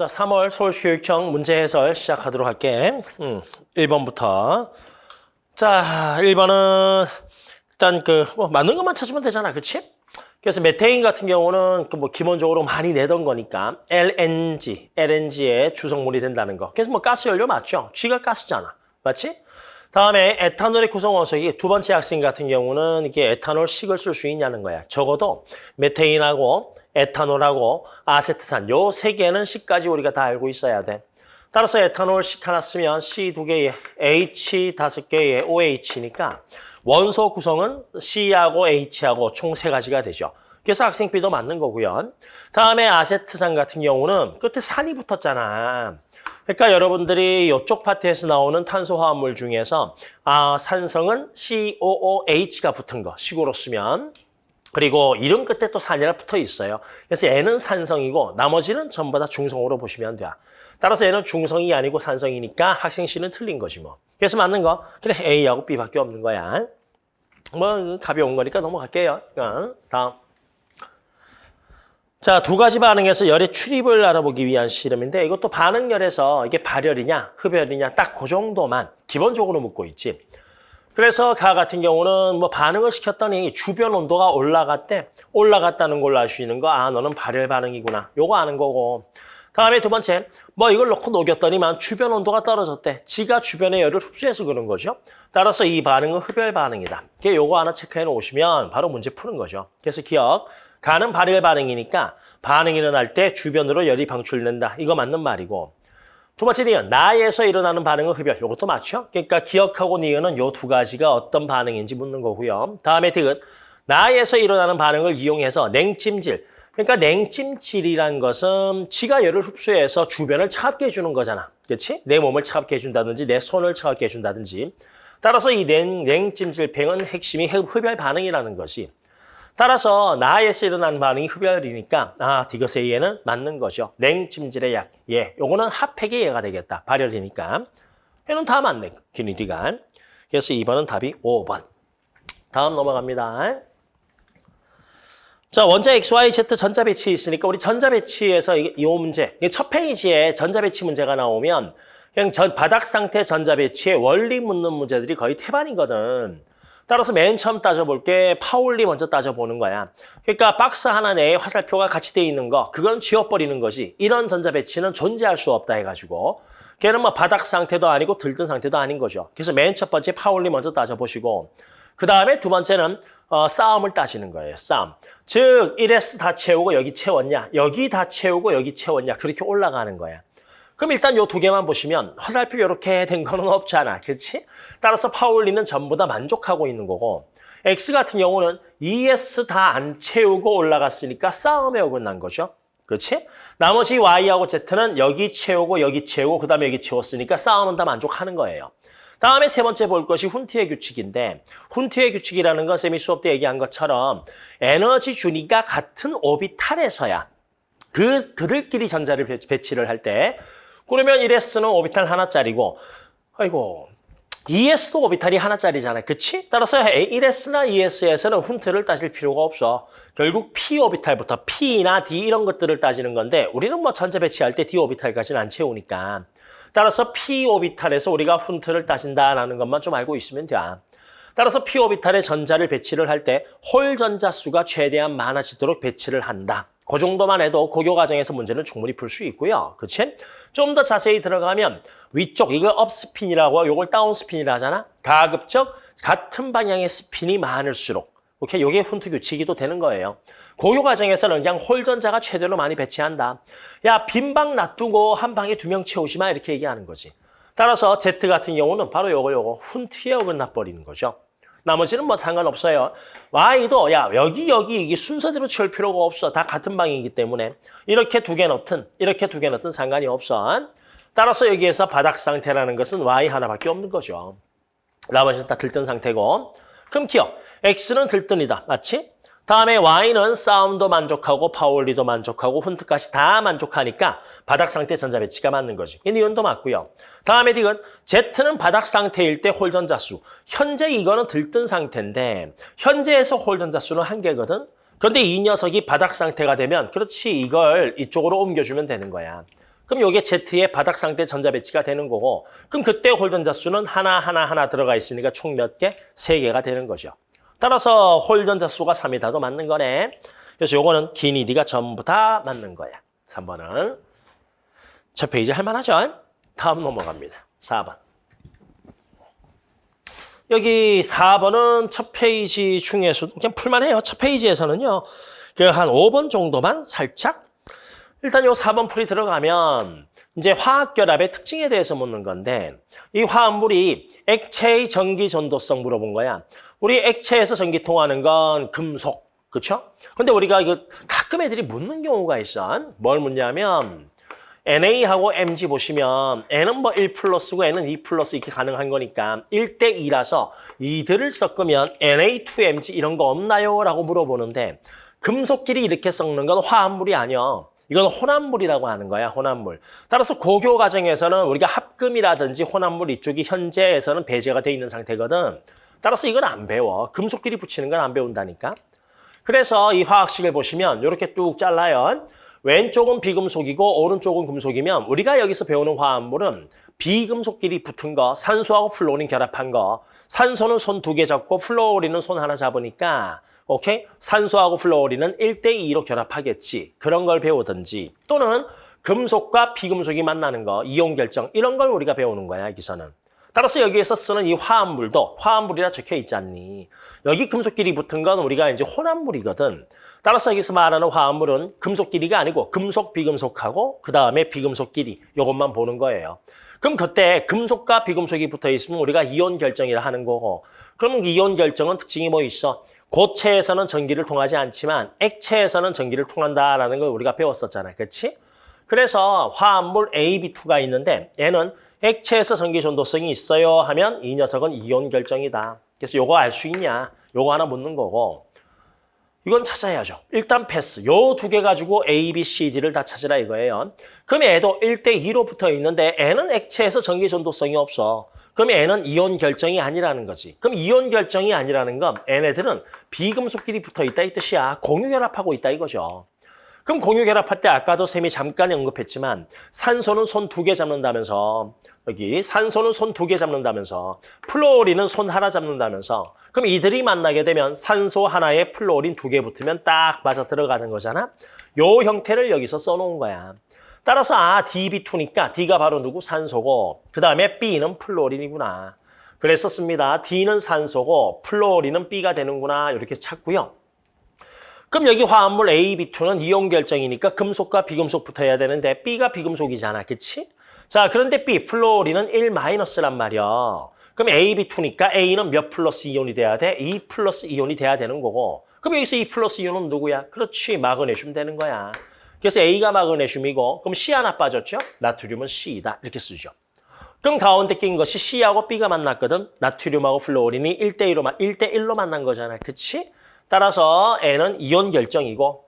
자, 3월 서울교육청 문제 해설 시작하도록 할게. 음, 1번부터. 자, 1번은 일단 그 뭐 맞는 것만 찾으면 되잖아. 그치? 그래서 메테인 같은 경우는 그 뭐 기본적으로 많이 내던 거니까 LNG, LNG의 주성물이 된다는 거. 그래서 뭐 가스 연료 맞죠? G가 가스잖아. 맞지? 다음에 에탄올의 구성 원소이 두 번째 학생 같은 경우는 이게 에탄올 식을 쓸 수 있냐는 거야. 적어도 메테인하고 에탄올하고 아세트산 요 세 개는 C까지 우리가 다 알고 있어야 돼. 따라서 에탄올식 하나 쓰면 C 두 개에 H 다섯 개에 OH니까 원소 구성은 C하고 H하고 총 세 가지가 되죠. 그래서 학생 B도 맞는 거고요. 다음에 아세트산 같은 경우는 끝에 산이 붙었잖아. 그러니까 여러분들이 이쪽 파트에서 나오는 탄소화합물 중에서 아, 산성은 COOH가 붙은 거 식으로 쓰면 그리고 이름 끝에 또 산이라 붙어 있어요. 그래서 N은 산성이고 나머지는 전부 다 중성으로 보시면 돼요. 따라서 얘는 중성이 아니고 산성이니까 학생 C는 틀린 거지 뭐. 그래서 맞는 거 그래 A하고 B밖에 없는 거야. 뭐 가벼운 거니까 넘어갈게요. 어, 다음. 자, 두 가지 반응에서 열의 출입을 알아보기 위한 실험인데 이것도 반응열에서 이게 발열이냐 흡열이냐 딱 그 정도만 기본적으로 묻고 있지. 그래서 가 같은 경우는 뭐 반응을 시켰더니 주변 온도가 올라갔대. 올라갔다는 걸로 알 수 있는 거, 아, 너는 발열 반응이구나. 요거 아는 거고. 다음에 두 번째, 뭐 이걸 넣고 녹였더니만 주변 온도가 떨어졌대. 지가 주변의 열을 흡수해서 그런 거죠. 따라서 이 반응은 흡열 반응이다. 이게 요거 하나 체크해 놓으시면 바로 문제 푸는 거죠. 그래서 기억, 가는 발열 반응이니까 반응이 일어날 때 주변으로 열이 방출된다. 이거 맞는 말이고. 두 번째 니은, 나에서 일어나는 반응은 흡열. 이것도 맞죠? 그러니까 기억하고 니은은 요 두 가지가 어떤 반응인지 묻는 거고요. 다음에 디귿, 나에서 일어나는 반응을 이용해서 냉찜질. 그러니까 냉찜질이란 것은 지가 열을 흡수해서 주변을 차갑게 해주는 거잖아. 그렇지? 내 몸을 차갑게 해준다든지 내 손을 차갑게 해준다든지. 따라서 이 냉, 냉찜질팽은 핵심이 흡열 반응이라는 것이. 따라서 나에서 일어나는 반응이 흡열이니까 아 디귿의 예는 맞는 거죠. 냉찜질의 약. 예, 요거는 핫팩의 예가 되겠다. 발열이니까. 얘는 다 맞네. 기니디가. 그래서 2번은 답이 5번. 다음 넘어갑니다. 자, 원자 X, Y, Z 전자 배치 있으니까 우리 전자 배치에서 이, 이 문제, 첫 페이지에 전자 배치 문제가 나오면 그냥 전 바닥 상태 전자 배치의 원리 묻는 문제들이 거의 태반이거든. 따라서 맨 처음 따져볼 게 파울리 먼저 따져보는 거야. 그러니까 박스 하나 내에 화살표가 같이 돼 있는 거, 그건 지워버리는 거지. 이런 전자 배치는 존재할 수 없다 해가지고. 걔는 뭐 바닥 상태도 아니고 들뜬 상태도 아닌 거죠. 그래서 맨 첫 번째 파울리 먼저 따져보시고 그 다음에 두 번째는 어, 싸움을 따지는 거예요. 싸움. 즉 1S 다 채우고 여기 채웠냐, 여기 다 채우고 여기 채웠냐 그렇게 올라가는 거야. 그럼 일단 요 두 개만 보시면 화살표 이렇게 된 거는 없잖아. 그렇지? 따라서 파울리는 전부 다 만족하고 있는 거고 X 같은 경우는 ES 다 안 채우고 올라갔으니까 싸움에 어긋난 거죠. 그렇지? 나머지 Y하고 Z는 여기 채우고 여기 채우고 그 다음에 여기 채웠으니까 싸움은 다 만족하는 거예요. 다음에 세 번째 볼 것이 훈트의 규칙인데 훈트의 규칙이라는 건 쌤이 수업 때 얘기한 것처럼 에너지 준위가 같은 오비탈에서야 그, 그들끼리 전자를 배치를 할 때 그러면 1S는 오비탈 하나짜리고 아이고 2S도 오비탈이 하나짜리잖아요. 그치? 따라서 1S나 2S에서는 훈트를 따질 필요가 없어. 결국 P 오비탈부터 P나 D 이런 것들을 따지는 건데 우리는 뭐 전자 배치할 때 D 오비탈까지는 안 채우니까 따라서 P 오비탈에서 우리가 훈트를 따진다라는 것만 좀 알고 있으면 돼. 따라서 P 오비탈에 전자를 배치를 할 때 홀 전자 수가 최대한 많아지도록 배치를 한다. 그 정도만 해도 고교 과정에서 문제는 충분히 풀 수 있고요. 그치? 좀 더 자세히 들어가면 위쪽, 이거 up spin이라고 요걸 down spin이라 하잖아. 가급적 같은 방향의 스핀이 많을수록 오케이, 요게 훈트 규칙이 또 되는 거예요. 고교 과정에서는 그냥 홀 전자가 최대로 많이 배치한다. 야, 빈 방 놔두고 한 방에 두 명 채우지 마 이렇게 얘기하는 거지. 따라서 Z 같은 경우는 바로 요거 요거 훈트에 어긋나 버리는 거죠. 나머지는 뭐 상관없어요. Y도 야 여기 여기 이게 순서대로 채울 필요가 없어. 다 같은 방이기 때문에 이렇게 두 개 넣든 이렇게 두 개 넣든 상관이 없어. 따라서 여기에서 바닥 상태라는 것은 Y 하나밖에 없는 거죠. 나머지는 다 들뜬 상태고. 그럼 기억. X는 들뜬이다. 맞지? 다음에 Y는 싸움도 만족하고 파울리도 만족하고 훈트까지 다 만족하니까 바닥 상태 전자 배치가 맞는 거지. 이 니은도 맞고요. 다음에 디귿 Z는 바닥 상태일 때 홀전자 수. 현재 이거는 들뜬 상태인데 현재에서 홀전자 수는 한 개거든. 그런데 이 녀석이 바닥 상태가 되면 그렇지 이걸 이쪽으로 옮겨주면 되는 거야. 그럼 요게 Z의 바닥 상태 전자 배치가 되는 거고 그럼 그때 홀전자 수는 하나 하나 하나 들어가 있으니까 총 몇 개? 세 개가 되는 거죠. 따라서 홀전자 수가 3이다도 맞는 거네. 그래서 요거는 기니디가 전부 다 맞는 거야. 3번은. 첫 페이지 할만하죠? 다음 넘어갑니다. 4번. 여기 4번은 첫 페이지 중에서 그냥 풀만해요. 첫 페이지에서는요. 그냥 한 5번 정도만 살짝 일단 요 4번 풀이 들어가면 이제 화학결합의 특징에 대해서 묻는 건데 이 화합물이 액체의 전기 전도성 물어본 거야. 우리 액체에서 전기 통하는 건 금속, 그렇죠? 근데 우리가 이거 가끔 애들이 묻는 경우가 있어. 뭘 묻냐면 NA하고 MG 보시면 N은 뭐 1 플러스고 N은 2 플러스 이렇게 가능한 거니까 1대 2라서 이들을 섞으면 Na2MG 이런 거 없나요? 라고 물어보는데 금속끼리 이렇게 섞는 건 화합물이 아니야. 이건 혼합물이라고 하는 거야, 혼합물. 따라서 고교 과정에서는 우리가 합금이라든지 혼합물 이쪽이 현재에서는 배제가 돼 있는 상태거든. 따라서 이건 안 배워. 금속끼리 붙이는 건 안 배운다니까. 그래서 이 화학식을 보시면 이렇게 뚝 잘라요. 왼쪽은 비금속이고 오른쪽은 금속이면 우리가 여기서 배우는 화합물은 비금속끼리 붙은 거, 산소하고 플로린 결합한 거. 산소는 손 두 개 잡고 플로린은 손 하나 잡으니까 오케이? 산소하고 플로린은 1대2로 결합하겠지. 그런 걸 배우든지 또는 금속과 비금속이 만나는 거, 이온 결정 이런 걸 우리가 배우는 거야, 여기서는. 따라서 여기에서 쓰는 이 화합물도 화합물이라 적혀 있지 않니? 여기 금속끼리 붙은 건 우리가 이제 혼합물이거든. 따라서 여기서 말하는 화합물은 금속끼리가 아니고 금속, 비금속하고 그 다음에 비금속끼리 이것만 보는 거예요. 그럼 그때 금속과 비금속이 붙어 있으면 우리가 이온 결정이라 하는 거고 그럼 이온 결정은 특징이 뭐 있어? 고체에서는 전기를 통하지 않지만 액체에서는 전기를 통한다라는 걸 우리가 배웠었잖아. 그렇지? 그래서 화합물 AB2가 있는데 얘는 액체에서 전기 전도성이 있어요 하면 이 녀석은 이온 결정이다. 그래서 요거 알 수 있냐? 요거 하나 묻는 거고 이건 찾아야죠. 일단 패스. 요 두 개 가지고 A, B, C, D를 다 찾으라 이거예요. 그럼 얘도 1대2로 붙어 있는데 N은 액체에서 전기 전도성이 없어. 그럼 N은 이온 결정이 아니라는 거지. 그럼 이온 결정이 아니라는 건 얘네들은 비금속끼리 붙어 있다 이 뜻이야. 공유결합하고 있다 이거죠. 그럼 공유결합할 때 아까도 쌤이 잠깐 언급했지만 산소는 손 두 개 잡는다면서 여기 산소는 손 두 개 잡는다면서 플로린은 손 하나 잡는다면서 그럼 이들이 만나게 되면 산소 하나에 플로린 두 개 붙으면 딱 맞아 들어가는 거잖아. 요 형태를 여기서 써놓은 거야. 따라서 아 DB2니까 D가 바로 누구? 산소고 그 다음에 B는 플로린이구나. 그랬었습니다. D는 산소고 플로린은 B가 되는구나 이렇게 찾고요. 그럼 여기 화합물 AB2는 이온 결정이니까 금속과 비금속 붙어야 되는데 B가 비금속이잖아. 그치? 자, 그런데 B, 플로린은 1-란 말이야. 그럼 AB2니까 A는 몇 플러스 이온이 돼야 돼? 2 플러스 이온이 돼야 되는 거고. 그럼 여기서 2 플러스 이온은 누구야? 그렇지, 마그네슘 되는 거야. 그래서 A가 마그네슘이고 그럼 C 하나 빠졌죠? 나트륨은 C이다. 이렇게 쓰죠. 그럼 가운데 낀 것이 C하고 B가 만났거든. 나트륨하고 플로린이 1대1로, 1대1로 만난 거잖아. 그치? 따라서 N은 이온 결정이고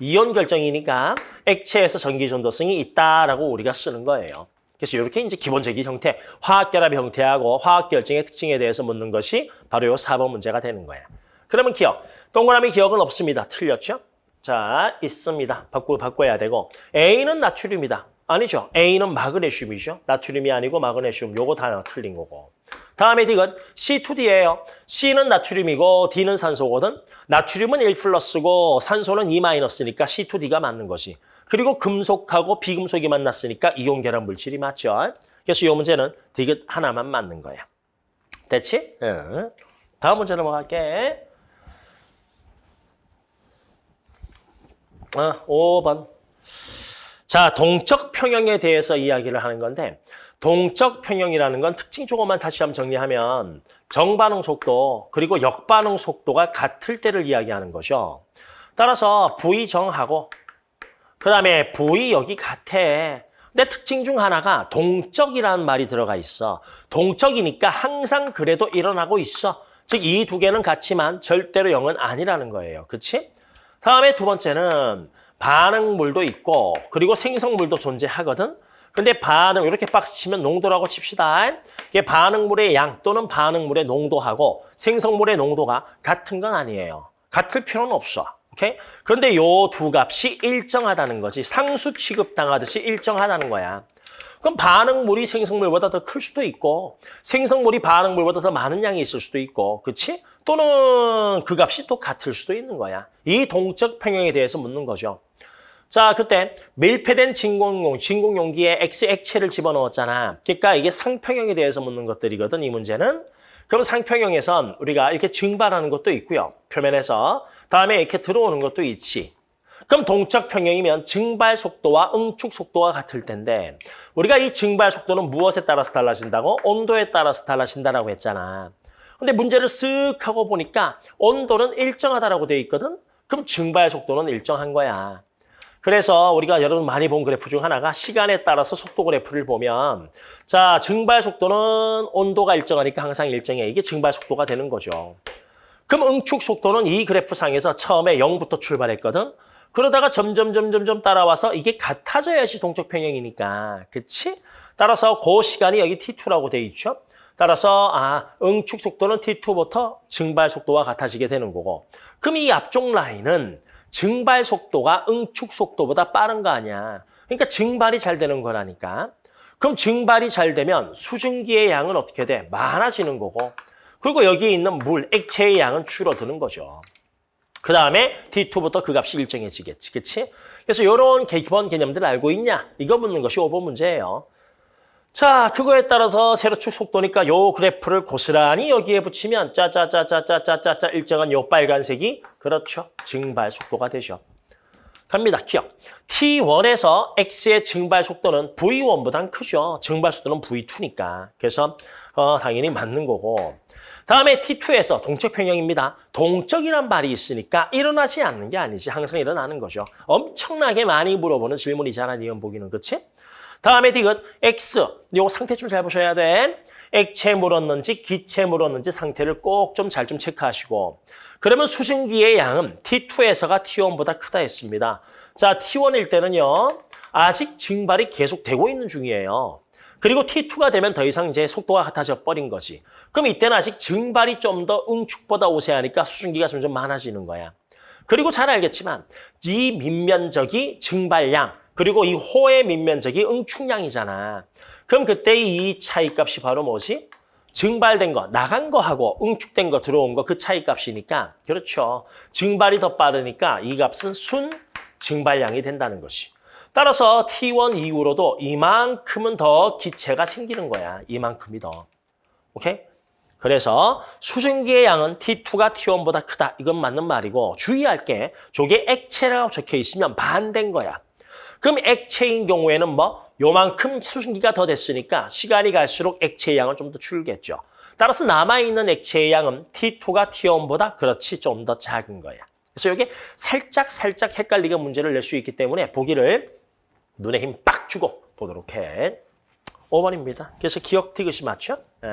이온 결정이니까 액체에서 전기 전도성이 있다라고 우리가 쓰는 거예요. 그래서 이렇게 이제 기본적인 형태, 화학 결합 형태하고 화학 결정의 특징에 대해서 묻는 것이 바로 이 4번 문제가 되는 거예요. 그러면 기억. 동그라미 기억은 없습니다. 틀렸죠? 자, 있습니다. 바꾸, 바꿔야 되고 A는 나트륨이다. 아니죠. A는 마그네슘이죠. 나트륨이 아니고 마그네슘. 요거 다 틀린 거고. 다음에 D는 C2D예요. C는 나트륨이고 D는 산소거든. 나트륨은 1 플러스고 산소는 2 마이너스니까 C2D가 맞는 거지. 그리고 금속하고 비금속이 만났으니까 이온 결합 물질이 맞죠. 그래서 이 문제는 디귿 하나만 맞는 거야. 됐지? 응. 다음 문제 넘어갈게. 아, 5번. 자, 동적 평형에 대해서 이야기를 하는 건데 동적 평형이라는 건 특징 조금만 다시 한번 정리하면 정반응 속도 그리고 역반응 속도가 같을 때를 이야기하는 거죠. 따라서 V정하고 그 다음에 V 여기 같아. 근데 특징 중 하나가 동적이라는 말이 들어가 있어. 동적이니까 항상 그래도 일어나고 있어. 즉 이 두 개는 같지만 절대로 0은 아니라는 거예요. 그렇지? 다음에 두 번째는 반응물도 있고 그리고 생성물도 존재하거든. 근데 반응 이렇게 박스 치면 농도라고 칩시다. 이게 반응물의 양 또는 반응물의 농도하고 생성물의 농도가 같은 건 아니에요. 같을 필요는 없어. 오케이? 그런데 요 두 값이 일정하다는 거지. 상수 취급당하듯이 일정하다는 거야. 그럼 반응물이 생성물보다 더 클 수도 있고 생성물이 반응물보다 더 많은 양이 있을 수도 있고 그치? 또는 그 값이 또 같을 수도 있는 거야. 이 동적 평형에 대해서 묻는 거죠. 자, 그때 밀폐된 진공용, 진공용기에 X 액체를 집어넣었잖아. 그러니까 이게 상평형에 대해서 묻는 것들이거든, 이 문제는. 그럼 상평형에선 우리가 이렇게 증발하는 것도 있고요. 표면에서. 다음에 이렇게 들어오는 것도 있지. 그럼 동적 평형이면 증발 속도와 응축 속도가 같을 텐데 우리가 이 증발 속도는 무엇에 따라서 달라진다고? 온도에 따라서 달라진다라고 했잖아. 근데 문제를 쓱 하고 보니까 온도는 일정하다라고 돼 있거든? 그럼 증발 속도는 일정한 거야. 그래서 우리가 여러분 많이 본 그래프 중 하나가 시간에 따라서 속도 그래프를 보면 자 증발 속도는 온도가 일정하니까 항상 일정해. 이게 증발 속도가 되는 거죠. 그럼 응축 속도는 이 그래프 상에서 처음에 0부터 출발했거든. 그러다가 점점 점점 점 따라와서 이게 같아져야지 동적 평형이니까. 그치? 따라서 그 시간이 여기 T2라고 돼 있죠. 따라서 아 응축 속도는 T2부터 증발 속도와 같아지게 되는 거고. 그럼 이 앞쪽 라인은 증발 속도가 응축 속도보다 빠른 거 아니야. 그러니까 증발이 잘 되는 거라니까. 그럼 증발이 잘 되면 수증기의 양은 어떻게 돼? 많아지는 거고. 그리고 여기에 있는 물, 액체의 양은 줄어드는 거죠. 그 다음에 T2부터 그 값이 일정해지겠지. 그치? 그래서 이런 기본 개념들을 알고 있냐? 이거 묻는 것이 5번 문제예요. 자, 그거에 따라서 세로축 속도니까 요 그래프를 고스란히 여기에 붙이면 짜짜짜짜짜짜짜짜 일정한 요 빨간색이 그렇죠. 증발 속도가 되죠. 갑니다. 기억. T1에서 X의 증발 속도는 V1보단 크죠. 증발 속도는 V2니까. 그래서 어, 당연히 맞는 거고. 다음에 T2에서 동적 평형입니다. 동적이란 말이 있으니까 일어나지 않는 게 아니지. 항상 일어나는 거죠. 엄청나게 많이 물어보는 질문이잖아. 니은 보기는. 그치? 다음에 디귿 X. 요 상태 좀 잘 보셔야 돼. 액체 물었는지 기체 물었는지 상태를 꼭 좀잘좀 체크하시고 그러면 수증기의 양은 T2에서가 T1보다 크다 했습니다. 자, T1일 때는요. 아직 증발이 계속 되고 있는 중이에요. 그리고 T2가 되면 더 이상 이제 속도가 같아져 버린 거지. 그럼 이때는 아직 증발이 좀 더 응축보다 우세하니까 수증기가 점점 많아지는 거야. 그리고 잘 알겠지만 이 밑면적이 증발량 그리고 이 호의 밑면적이 응축량이잖아. 그럼 그때 이 차이값이 바로 뭐지? 증발된 거, 나간 거하고 응축된 거, 들어온 거 그 차이값이니까 그렇죠. 증발이 더 빠르니까 이 값은 순 증발량이 된다는 것이. 따라서 T1 이후로도 이만큼은 더 기체가 생기는 거야. 이만큼이 더. 오케이? 그래서 수증기의 양은 T2가 T1보다 크다. 이건 맞는 말이고 주의할 게 저게 액체라고 적혀 있으면 반대인 거야. 그럼 액체인 경우에는 뭐 요만큼 수증기가 더 됐으니까 시간이 갈수록 액체의 양은 좀 더 줄겠죠. 따라서 남아있는 액체의 양은 T2가 T1보다 그렇지 좀 더 작은 거야. 그래서 이게 살짝 살짝 헷갈리게 문제를 낼 수 있기 때문에 보기를 눈에 힘 빡 주고 보도록 해. 5번입니다. 그래서 기억 디귿이 맞죠? 네.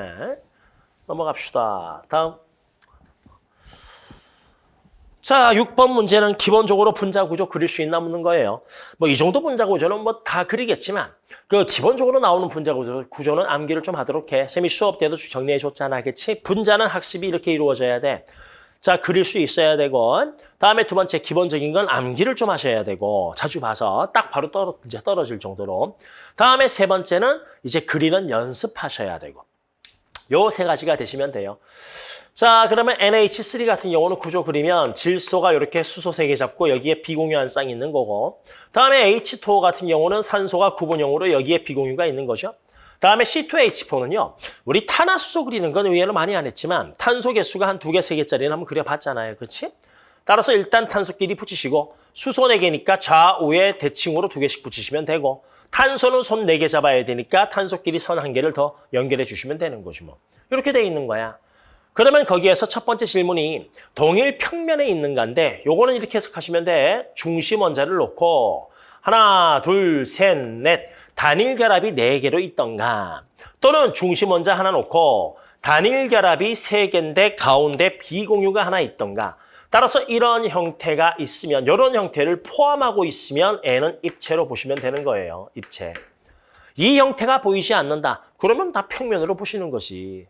넘어갑시다. 다음. 자, 6번 문제는 기본적으로 분자 구조 그릴 수 있나 묻는 거예요. 뭐 이 정도 분자 구조는 뭐 다 그리겠지만 그 기본적으로 나오는 분자 구조, 구조는 암기를 좀 하도록 해. 쌤이 수업 때도 정리해 줬잖아. 그치? 분자는 학습이 이렇게 이루어져야 돼. 자, 그릴 수 있어야 되고 다음에 두 번째 기본적인 건 암기를 좀 하셔야 되고 자주 봐서 딱 바로 떨어, 이제 떨어질 정도로 다음에 세 번째는 이제 그리는 연습하셔야 되고 요 세 가지가 되시면 돼요. 자, 그러면 NH3 같은 경우는 구조 그리면 질소가 이렇게 수소 세 개 잡고 여기에 비공유한 쌍이 있는 거고 다음에 H2O 같은 경우는 산소가 구분형으로 여기에 비공유가 있는 거죠. 다음에 C2H4는요. 우리 탄화수소 그리는 건 의외로 많이 안 했지만 탄소 개수가 한 두 개, 세 개짜리는 한번 그려봤잖아요. 그렇지? 따라서 일단 탄소끼리 붙이시고 수소 네 개니까 좌우에 대칭으로 두 개씩 붙이시면 되고 탄소는 손 네 개 잡아야 되니까 탄소끼리 선 한 개를 더 연결해 주시면 되는 거지 뭐. 이렇게 돼 있는 거야. 그러면 거기에서 첫 번째 질문이 동일 평면에 있는 건데 요거는 이렇게 해석하시면 돼. 중심 원자를 놓고 하나, 둘, 셋, 넷 단일 결합이 네 개로 있던가 또는 중심 원자 하나 놓고 단일 결합이 세 개인데 가운데 비공유가 하나 있던가 따라서 이런 형태가 있으면 이런 형태를 포함하고 있으면 N은 입체로 보시면 되는 거예요. 입체. 이 형태가 보이지 않는다. 그러면 다 평면으로 보시는 것이.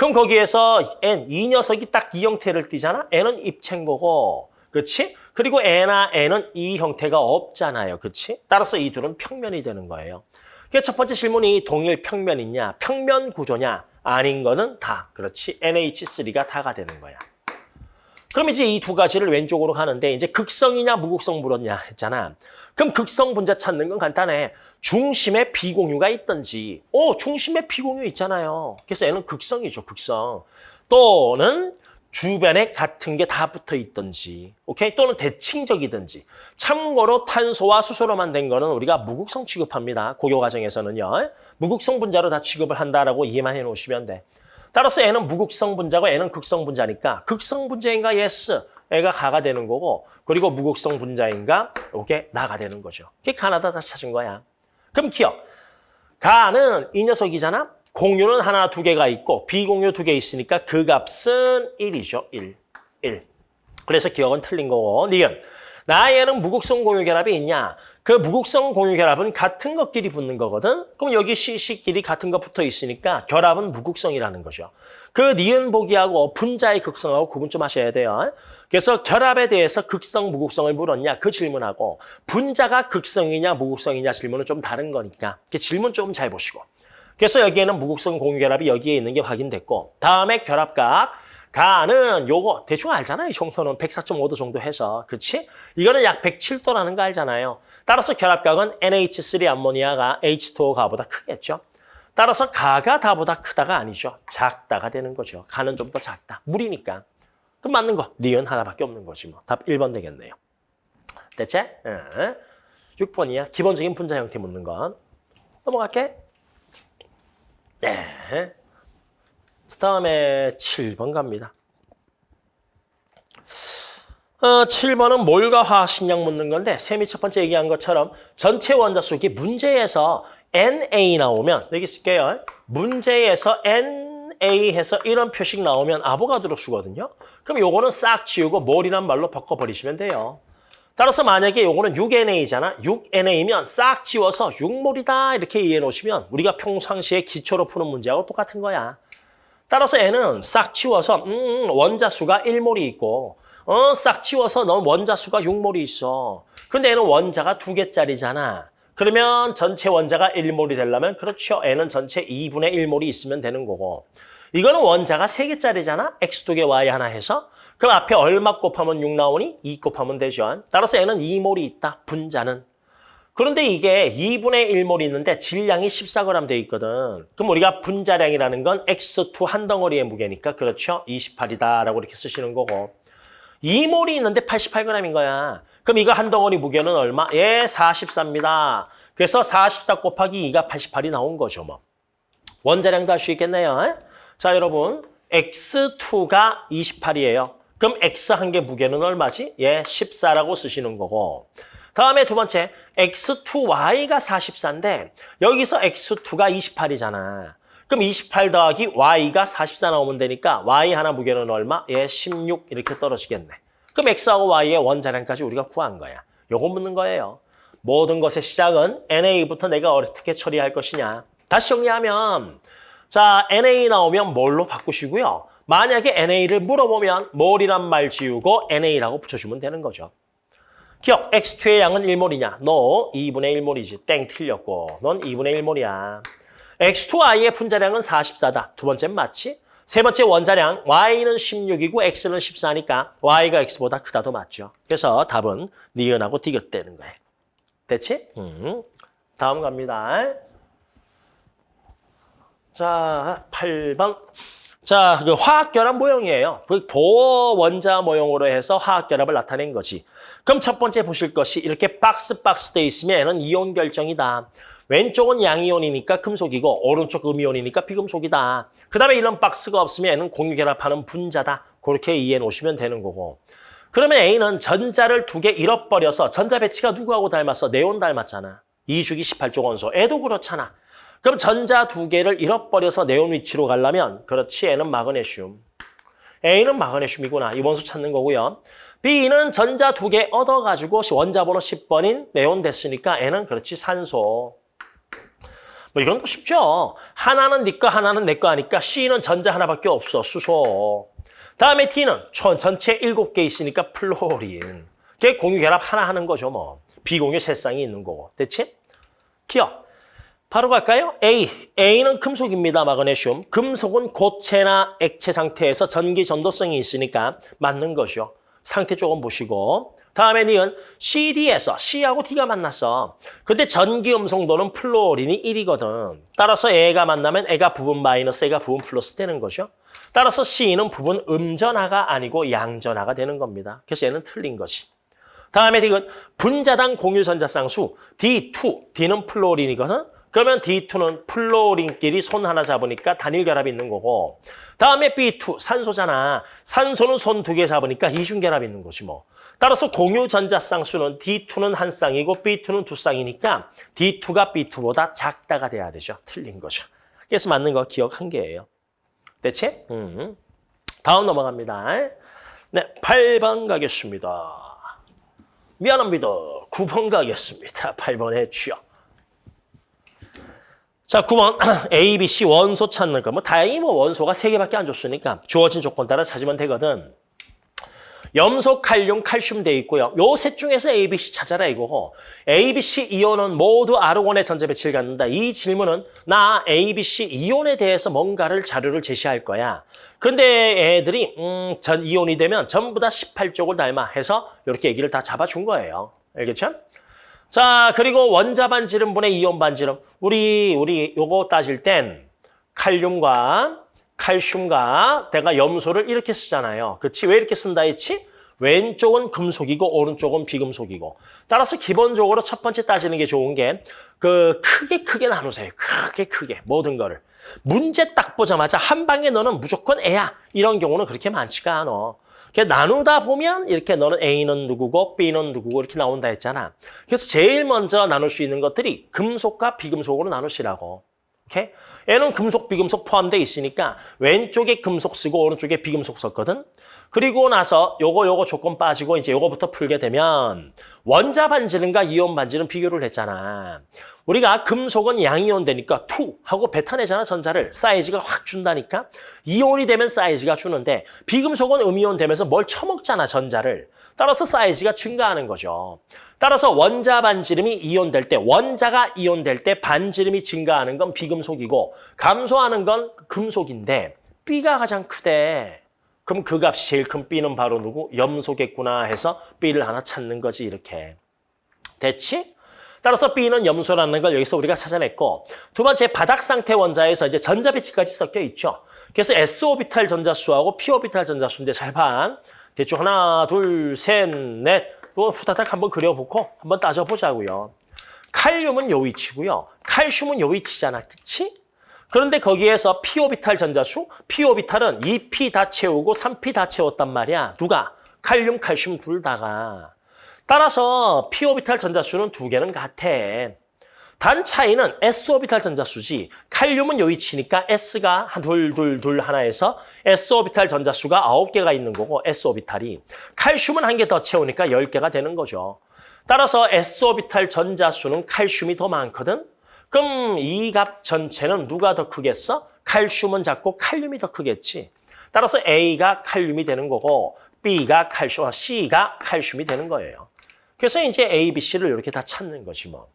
그럼 거기에서 N, 이 녀석이 딱 이 형태를 띠잖아? N은 입체인 거고 그렇지? 그리고 N나 N은 이 형태가 없잖아요. 그렇지? 따라서 이 둘은 평면이 되는 거예요. 그래서 첫 번째 질문이 동일 평면이냐, 평면 구조냐, 아닌 거는 다. 그렇지? NH3가 다가 되는 거야. 그럼 이제 이 두 가지를 왼쪽으로 가는데 이제 극성이냐 무극성 물었냐 했잖아. 그럼 극성 분자 찾는 건 간단해. 중심에 비공유가 있든지. 오, 중심에 비공유 있잖아요. 그래서 얘는 극성이죠, 극성. 또는 주변에 같은 게 다 붙어 있든지. 오케이? 또는 대칭적이든지. 참고로 탄소와 수소로만 된 거는 우리가 무극성 취급합니다. 고교 과정에서는요. 무극성 분자로 다 취급을 한다라고 이해만 해 놓으시면 돼. 따라서 얘는 무극성 분자고 얘는 극성 분자니까 극성 분자인가 yes, 애가 가가 되는 거고 그리고 무극성 분자인가 이게 나가 되는 거죠. 그게 가나다 다 찾은 거야. 그럼 기억. 가는 이 녀석이잖아. 공유는 하나 두 개가 있고 비공유 두 개 있으니까 그 값은 1이죠. 1. 1. 그래서 기억은 틀린 거고 니은. 나에는 무극성 공유 결합이 있냐? 그 무극성 공유 결합은 같은 것끼리 붙는 거거든. 그럼 여기 CC끼리 같은 거 붙어 있으니까 결합은 무극성이라는 거죠. 그 니은 보기하고 분자의 극성하고 구분 좀 하셔야 돼요. 그래서 결합에 대해서 극성, 무극성을 물었냐 그 질문하고 분자가 극성이냐 무극성이냐 질문은 좀 다른 거니까 그 질문 좀 잘 보시고. 그래서 여기에는 무극성 공유 결합이 여기에 있는 게 확인됐고 다음에 결합각 가는 요거 대충 알잖아요. 이 정도는 104.5도 정도 해서. 그렇지? 이거는 약 107도라는 거 알잖아요. 따라서 결합각은 NH3 암모니아가 H2O가보다 크겠죠. 따라서 가가 다보다 크다가 아니죠. 작다가 되는 거죠. 가는 좀 더 작다. 물이니까. 그럼 맞는 거. 니은 하나밖에 없는 거지 뭐. 답 1번 되겠네요. 됐지? 응. 6번이야. 기본적인 분자 형태 묻는 건. 넘어갈게. 네. 다음에 7번 갑니다. 어, 7번은 몰과 화학 식량 묻는 건데 셈이 첫 번째 얘기한 것처럼 전체 원자수기 문제에서 NA 나오면 여기 쓸게요. 문제에서 NA 해서 이런 표식 나오면 아보가드로 수거든요. 그럼 요거는 싹 지우고 몰이란 말로 바꿔버리시면 돼요. 따라서 만약에 요거는 6NA잖아. 6NA면 싹 지워서 6몰이다 이렇게 이해해 놓으시면 우리가 평상시에 기초로 푸는 문제하고 똑같은 거야. 따라서 얘는 싹 치워서 음, 원자수가 1몰이 있고 어, 싹 치워서 넌 원자수가 6몰이 있어. 근데 얘는 원자가 두 개짜리잖아. 그러면 전체 원자가 1몰이 되려면 그렇죠. 얘는 전체 2분의 1몰이 있으면 되는 거고. 이거는 원자가 세개짜리잖아 X 두 개, Y 하나 해서. 그럼 앞에 얼마 곱하면 6 나오니? 2 곱하면 되죠. 따라서 얘는 2몰이 있다. 분자는. 그런데 이게 2분의 1몰이 있는데 질량이 14g 돼 있거든. 그럼 우리가 분자량이라는 건 X2 한 덩어리의 무게니까 그렇죠? 28이다라고 이렇게 쓰시는 거고. 2몰이 있는데 88g인 거야. 그럼 이거 한 덩어리 무게는 얼마? 예, 44입니다. 그래서 44 곱하기 2가 88이 나온 거죠, 뭐. 원자량도 할 수 있겠네요. 자, 여러분. X2가 28이에요. 그럼 X 한 개 무게는 얼마지? 예, 14라고 쓰시는 거고. 다음에 두 번째, X2Y가 44인데 여기서 X2가 28이잖아. 그럼 28 더하기 Y가 44 나오면 되니까 Y 하나 무게는 얼마? 예, 16 이렇게 떨어지겠네. 그럼 X하고 Y의 원자량까지 우리가 구한 거야. 요거 묻는 거예요. 모든 것의 시작은 NA부터 내가 어떻게 처리할 것이냐. 다시 정리하면 자 NA 나오면 뭘로 바꾸시고요. 만약에 NA를 물어보면 뭘이란 말 지우고 NA라고 붙여주면 되는 거죠. 기억, X2의 양은 1몰이냐? 너 2분의 1몰이지. 땡 틀렸고. 넌 2분의 1몰이야. X2Y의 분자량은 44다. 두 번째는 맞지? 세 번째 원자량 Y는 16이고 X는 14니까 Y가 X보다 크다도 맞죠. 그래서 답은 니은하고 디귿되는 거예요. 됐지? 음. 다음 갑니다. 자, 8번. 자, 그 화학결합 모형이에요. 그 도원자 모형으로 해서 화학결합을 나타낸 거지. 그럼 첫 번째 보실 것이 이렇게 박스 박스 돼 있으면 이온 결정이다. 왼쪽은 양이온이니까 금속이고 오른쪽 음이온이니까 비금속이다. 그 다음에 이런 박스가 없으면 공유결합하는 분자다. 그렇게 이해해 놓으시면 되는 거고. 그러면 A는 전자를 두 개 잃어버려서 전자 배치가 누구하고 닮았어? 네온 닮았잖아. 2주기 18조 원소. 애도 그렇잖아. 그럼 전자 두 개를 잃어버려서 네온 위치로 가려면 그렇지 N은 마그네슘. A는 마그네슘이구나. 이 원소 찾는 거고요. B는 전자 두 개 얻어가지고 원자 번호 10번인 네온 됐으니까 N은 그렇지 산소. 뭐 이건 거 쉽죠. 하나는 네 거, 하나는 내 거 하니까 C는 전자 하나밖에 없어. 수소. 다음에 D는 전, 전체 7개 있으니까 플로린. 그게 공유 결합 하나 하는 거죠, 뭐. 비공유 세 쌍이 있는 거고. 됐지? 기억. 바로 갈까요? A. A는 금속입니다. 마그네슘. 금속은 고체나 액체 상태에서 전기 전도성이 있으니까 맞는 거죠. 상태 조금 보시고. 다음에 니은 CD에서 C하고 D가 만났어. 근데 전기 음성도는 플로린이 1이거든. 따라서 A가 만나면 A가 부분 마이너스 A가 부분 플러스 되는 거죠. 따라서 C는 부분 음전하가 아니고 양전하가 되는 겁니다. 그래서 얘는 틀린 것이. 다음에 D는 분자당 공유전자쌍수 D2, D는 플로린이거든. 그러면 D2는 플로린끼리 손 하나 잡으니까 단일 결합이 있는 거고 다음에 B2, 산소잖아. 산소는 손 두 개 잡으니까 이중 결합이 있는 거지 뭐. 따라서 공유 전자쌍 수는 D2는 한 쌍이고 B2는 두 쌍이니까 D2가 B2보다 작다가 돼야 되죠. 틀린 거죠. 그래서 맞는 거 기억 한 개예요. 됐지? 음. 다음 넘어갑니다. 네, 8번 가겠습니다. 미안합니다. 9번 가겠습니다. 8번 해주요. 자, 9번 A, B, C 원소 찾는 거. 뭐 다행히 뭐 원소가 세개밖에 안 줬으니까 주어진 조건 따라 찾으면 되거든. 염소, 칼륨, 칼슘 돼 있고요. 요 셋 중에서 A, B, C 찾아라 이거고 A, B, C 이온은 모두 아르곤의 전자 배치를 갖는다. 이 질문은 나 A, B, C 이온에 대해서 뭔가를 자료를 제시할 거야. 그런데 애들이 음, 전 이온이 되면 전부 다 18쪽을 닮아 해서 이렇게 얘기를 다 잡아준 거예요. 알겠죠? 자, 그리고 원자 반 지름분의 이온 반 지름. 우리 우리 요거 따질 땐 칼륨과 칼슘과 내가 염소를 이렇게 쓰잖아요. 그렇지? 왜 이렇게 쓴다 했지? 왼쪽은 금속이고 오른쪽은 비금속이고. 따라서 기본적으로 첫 번째 따지는 게 좋은 게 그 크게 크게 나누세요. 크게 크게 모든 거를. 문제 딱 보자마자 한 방에 너는 무조건 애야. 이런 경우는 그렇게 많지가 않아. 이렇게 나누다 보면 이렇게 너는 A는 누구고 B는 누구고 이렇게 나온다 했잖아. 그래서 제일 먼저 나눌 수 있는 것들이 금속과 비금속으로 나누시라고. 오케이? 얘는 금속, 비금속 포함되어 있으니까 왼쪽에 금속 쓰고 오른쪽에 비금속 썼거든. 그리고 나서 요거 요거 조건 빠지고 이제 요거부터 풀게 되면 원자 반지름과 이온 반지름 비교를 했잖아. 우리가 금속은 양이온 되니까 투 하고 뱉어내잖아 전자를 사이즈가 확 준다니까 이온이 되면 사이즈가 주는데 비금속은 음이온 되면서 뭘 처먹잖아 전자를 따라서 사이즈가 증가하는 거죠. 따라서 원자 반지름이 이온될 때 원자가 이온될 때 반지름이 증가하는 건 비금속이고 감소하는 건 금속인데 B가 가장 크대. 그럼 그 값이 제일 큰 B는 바로 누구? 염소겠구나 해서 B를 하나 찾는 거지 이렇게. 됐지? 따라서 B는 염소라는 걸 여기서 우리가 찾아냈고 두 번째 바닥 상태 원자에서 이제 전자 배치까지 섞여 있죠. 그래서 S오비탈 전자수하고 P오비탈 전자수인데 잘 봐. 대충 하나, 둘, 셋, 넷. 또 후다닥 한번 그려보고 한번 따져보자고요. 칼륨은 요 위치고요. 칼슘은 요 위치잖아. 그치? 그런데 거기에서 P오비탈 전자수, P오비탈은 2P 다 채우고 3P 다 채웠단 말이야. 누가? 칼륨, 칼슘 둘 다가. 따라서 P오비탈 전자수는 두 개는 같아. 단 차이는 S오비탈 전자수지. 칼륨은 요 위치니까 S가 한 둘, 둘, 둘 하나에서 S오비탈 전자수가 아홉 개가 있는 거고 S오비탈이. 칼슘은 한 개 더 채우니까 열 개가 되는 거죠. 따라서 S오비탈 전자수는 칼슘이 더 많거든. 그럼 이 값 전체는 누가 더 크겠어? 칼슘은 작고 칼륨이 더 크겠지. 따라서 A가 칼륨이 되는 거고 B가 칼슘, C가 칼슘이 되는 거예요. 그래서 이제 A, B, C를 이렇게 다 찾는 거지 뭐.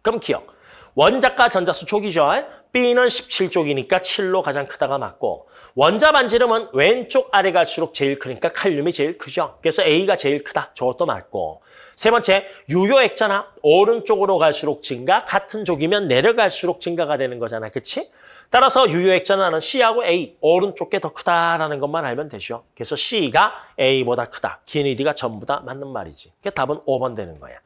그럼 기억. 원자가 전자수 족이죠. B는 17족이니까 7로 가장 크다가 맞고 원자 반지름은 왼쪽 아래 갈수록 제일 크니까 칼륨이 제일 크죠. 그래서 A가 제일 크다. 저것도 맞고 세 번째 유효액잖아. 오른쪽으로 갈수록 증가 같은 족이면 내려갈수록 증가가 되는 거잖아. 그치? 따라서 유효액전화는 C하고 A 오른쪽 게 더 크다라는 것만 알면 되죠. 그래서 C가 A보다 크다. 기니디가 전부 다 맞는 말이지. 그 답은 5번 되는 거야.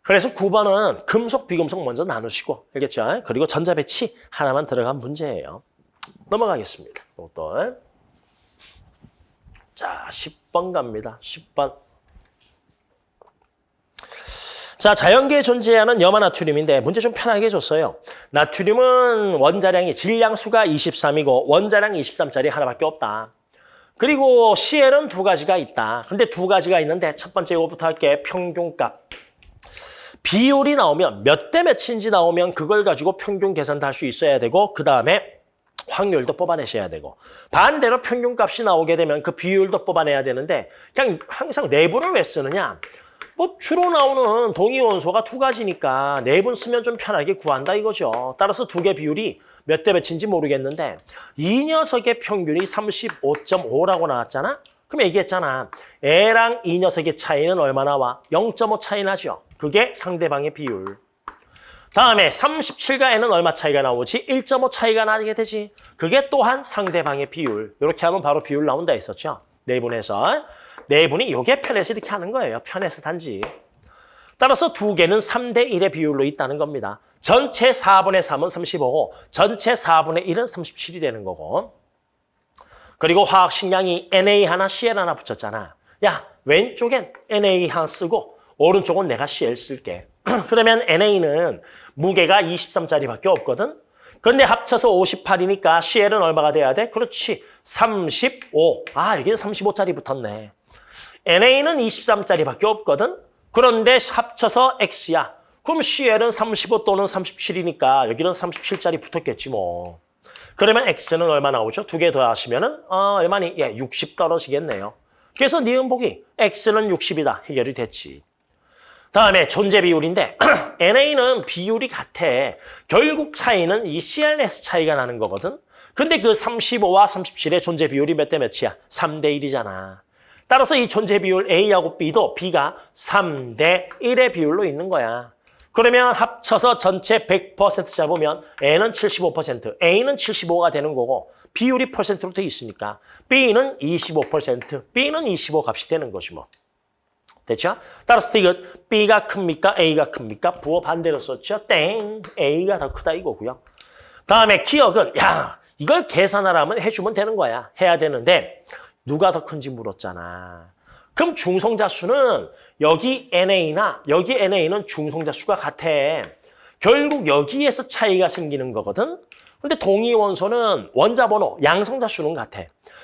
그래서 9번은 금속, 비금속 먼저 나누시고 알겠죠? 그리고 전자 배치 하나만 들어간 문제예요. 넘어가겠습니다. 이것도. 자, 10번 갑니다. 10번. 자, 자연계에 존재하는 염화 나트륨인데 문제 좀 편하게 줬어요. 나트륨은 원자량이 질량수가 23이고 원자량 23짜리 하나밖에 없다. 그리고 CL은 두 가지가 있다. 근데 두 가지가 있는데 첫 번째 이거부터 할게. 평균값. 비율이 나오면 몇 대 몇인지 나오면 그걸 가지고 평균 계산도 할 수 있어야 되고 그 다음에 확률도 뽑아내셔야 되고 반대로 평균값이 나오게 되면 그 비율도 뽑아내야 되는데 그냥 항상 내분을 왜 쓰느냐? 뭐 주로 나오는 동위원소가 두 가지니까 내분 쓰면 좀 편하게 구한다 이거죠. 따라서 두 개 비율이 몇 대 몇인지 모르겠는데 이 녀석의 평균이 35.5라고 나왔잖아? 그럼 얘기했잖아. 애랑 이 녀석의 차이는 얼마나 와? 0.5 차이 나죠. 그게 상대방의 비율. 다음에 37과 n은 얼마 차이가 나오지? 1.5 차이가 나게 되지. 그게 또한 상대방의 비율. 이렇게 하면 바로 비율 나온다 했었죠. 내분에서. 내분이 요게 편해서 이렇게 하는 거예요. 편해서 단지. 따라서 두 개는 3대 1의 비율로 있다는 겁니다. 전체 4분의 3은 35고 전체 4분의 1은 37이 되는 거고. 그리고 화학 식량이 Na 하나, Cl 하나 붙였잖아. 야, 왼쪽엔 Na 하나 쓰고 오른쪽은 내가 Cl 쓸게. 그러면 NA는 무게가 23짜리밖에 없거든. 근데 합쳐서 58이니까 CL은 얼마가 돼야 돼? 그렇지. 35. 아, 여기는 35짜리 붙었네. NA는 23짜리밖에 없거든. 그런데 합쳐서 X야. 그럼 CL은 35 또는 37이니까 여기는 37짜리 붙었겠지 뭐. 그러면 X는 얼마 나오죠? 두 개 더 하시면 은 어, 얼마니? 예, 60 떨어지겠네요. 그래서 니은복이 X는 60이다. 해결이 됐지. 다음에 존재 비율인데 NA는 비율이 같아. 결국 차이는 이 CLS 차이가 나는 거거든. 근데 그 35와 37의 존재 비율이 몇 대 몇이야? 3대 1이잖아. 따라서 이 존재 비율 A하고 B도 B가 3대 1의 비율로 있는 거야. 그러면 합쳐서 전체 100% 잡으면 N은 75%, A는 75가 되는 거고 비율이 퍼센트로 돼 있으니까 B는 25%, B는 25 값이 되는 거지 뭐. 됐죠? 따라서 이건 B가 큽니까? A가 큽니까? 부호 반대로 썼죠? 땡! A가 더 크다 이거고요. 다음에 기억은 야 이걸 계산하라면 해주면 되는 거야. 해야 되는데 누가 더 큰지 물었잖아. 그럼 중성자 수는 여기 NA나 여기 NA는 중성자 수가 같아. 결국 여기에서 차이가 생기는 거거든. 근데 동위 원소는 원자 번호, 양성자 수는 같아.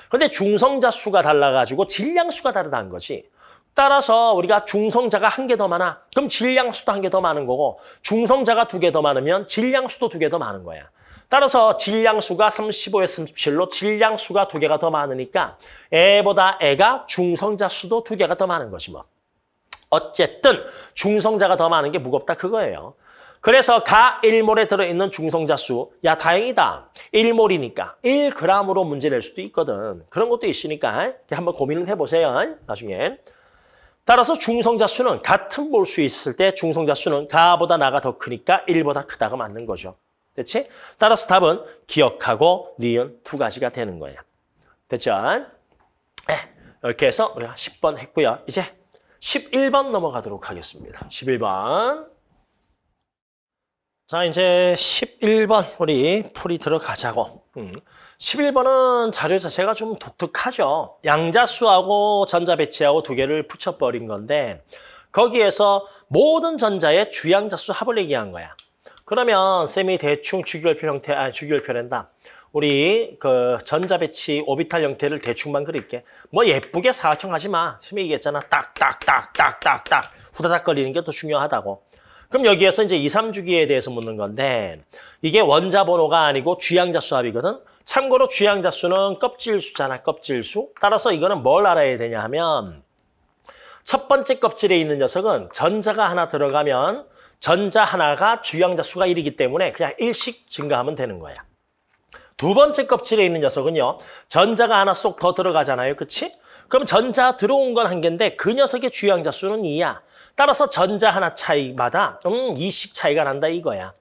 근데 중성자 수가 달라가지고 질량 수가 다르다는 거지. 따라서 우리가 중성자가 한 개 더 많아. 그럼 질량수도 한 개 더 많은 거고 중성자가 두 개 더 많으면 질량수도 두 개 더 많은 거야. 따라서 질량수가 35에서 37로 질량수가 두 개가 더 많으니까 애보다 애가 중성자 수도 두 개가 더 많은 것이 뭐. 어쨌든 중성자가 더 많은 게 무겁다 그거예요. 그래서 가 1몰에 들어있는 중성자 수, 야 다행이다. 1몰이니까 1g으로 문제 낼 수도 있거든. 그런 것도 있으니까 한번 고민을 해보세요. 나중에. 따라서 중성자 수는 같은 몰수 있을 때 중성자 수는 가보다 나가 더 크니까 1보다 크다가 맞는 거죠. 됐지? 따라서 답은 기억하고 니은 두 가지가 되는 거예요. 됐죠? 네, 이렇게 해서 우리가 10번 했고요. 이제 11번 넘어가도록 하겠습니다. 11번. 자, 이제 11번 우리 풀이 들어가자고. 음. 11번은 자료 자체가 좀 독특하죠. 양자수하고 전자배치하고 두 개를 붙여버린 건데 거기에서 모든 전자의 주양자수 합을 얘기한 거야. 그러면 쌤이 대충 주기율표 형태, 아니 주기율표랜다. 우리 그 전자배치 오비탈 형태를 대충만 그릴게. 뭐 예쁘게 사각형 하지 마. 쌤이 얘기했잖아. 딱딱딱딱딱딱 후다닥 거리는 게 더 중요하다고. 그럼 여기에서 이제 2, 3주기에 대해서 묻는 건데 이게 원자 번호가 아니고 주양자 수 합이거든. 참고로 주양자 수는 껍질 수잖아, 껍질 수. 따라서 이거는 뭘 알아야 되냐 하면 첫 번째 껍질에 있는 녀석은 전자가 하나 들어가면 전자 하나가 주양자 수가 1이기 때문에 그냥 일씩 증가하면 되는 거야. 두 번째 껍질에 있는 녀석은요. 전자가 하나 쏙 더 들어가잖아요. 그치? 그럼 전자 들어온 건 한 개인데 그 녀석의 주양자 수는 2야. 따라서 전자 하나 차이마다 음 2씩 차이가 난다 이거야.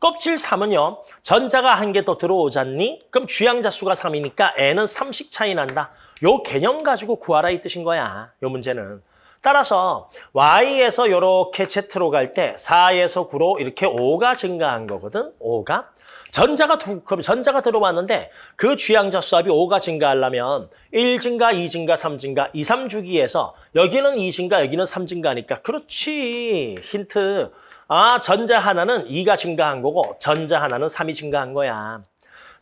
껍질 3은요. 전자가 한 개 더 들어오잖니? 그럼 주양자 수가 3이니까 N은 3씩 차이 난다. 요 개념 가지고 구하라 이 뜻인 거야. 요 문제는. 따라서 Y에서 이렇게 Z로 갈 때 4에서 9로 이렇게 5가 증가한 거거든. 5가. 전자가 두, 그럼 전자가 들어왔는데 그 주양자 수합이 5가 증가하려면 1 증가, 2 증가, 3 증가, 2, 3주기에서 여기는 2 증가, 여기는 3 증가니까 그렇지. 힌트. 아, 전자 하나는 2가 증가한 거고 전자 하나는 3이 증가한 거야.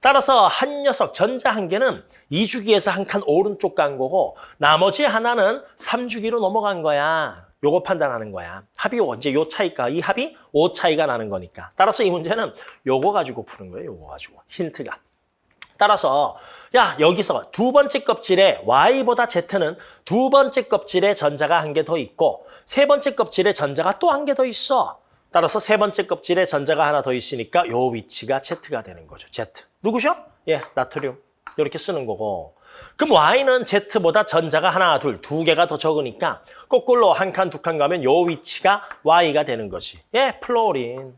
따라서 한 녀석, 전자 한 개는 2주기에서 한 칸 오른쪽 간 거고 나머지 하나는 3주기로 넘어간 거야. 요거 판단하는 거야. 합이 언제 요 차이가, 이 합이 5 차이가 나는 거니까. 따라서 이 문제는 요거 가지고 푸는 거예요. 요거 가지고. 힌트가. 따라서 야 여기서 두 번째 껍질에 Y보다 Z는 두 번째 껍질에 전자가 한 개 더 있고 세 번째 껍질에 전자가 또 한 개 더 있어. 따라서 세 번째 껍질에 전자가 하나 더 있으니까 요 위치가 Z가 되는 거죠. Z. 누구셔? 예, 나트륨. 이렇게 쓰는 거고. 그럼 Y는 Z보다 전자가 하나, 둘, 두 개가 더 적으니까 거꾸로 한 칸, 두 칸 가면 요 위치가 Y가 되는 것이. 예, 플로린.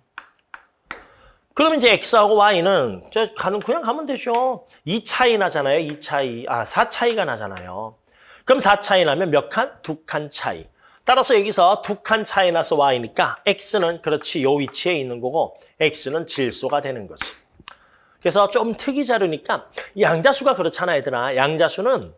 그럼 이제 X하고 Y는 저 가는 그냥 가면 되죠. 2 차이 나잖아요. 2 차이. 아, 4 차이가 나잖아요. 그럼 4 차이 나면 몇 칸? 두 칸 차이. 따라서 여기서 두 칸 차이 나서 Y니까 X는 그렇지 요 위치에 있는 거고 X는 질소가 되는 거지. 그래서 좀 특이 자료니까 양자수가 그렇잖아 얘들아. 양자수는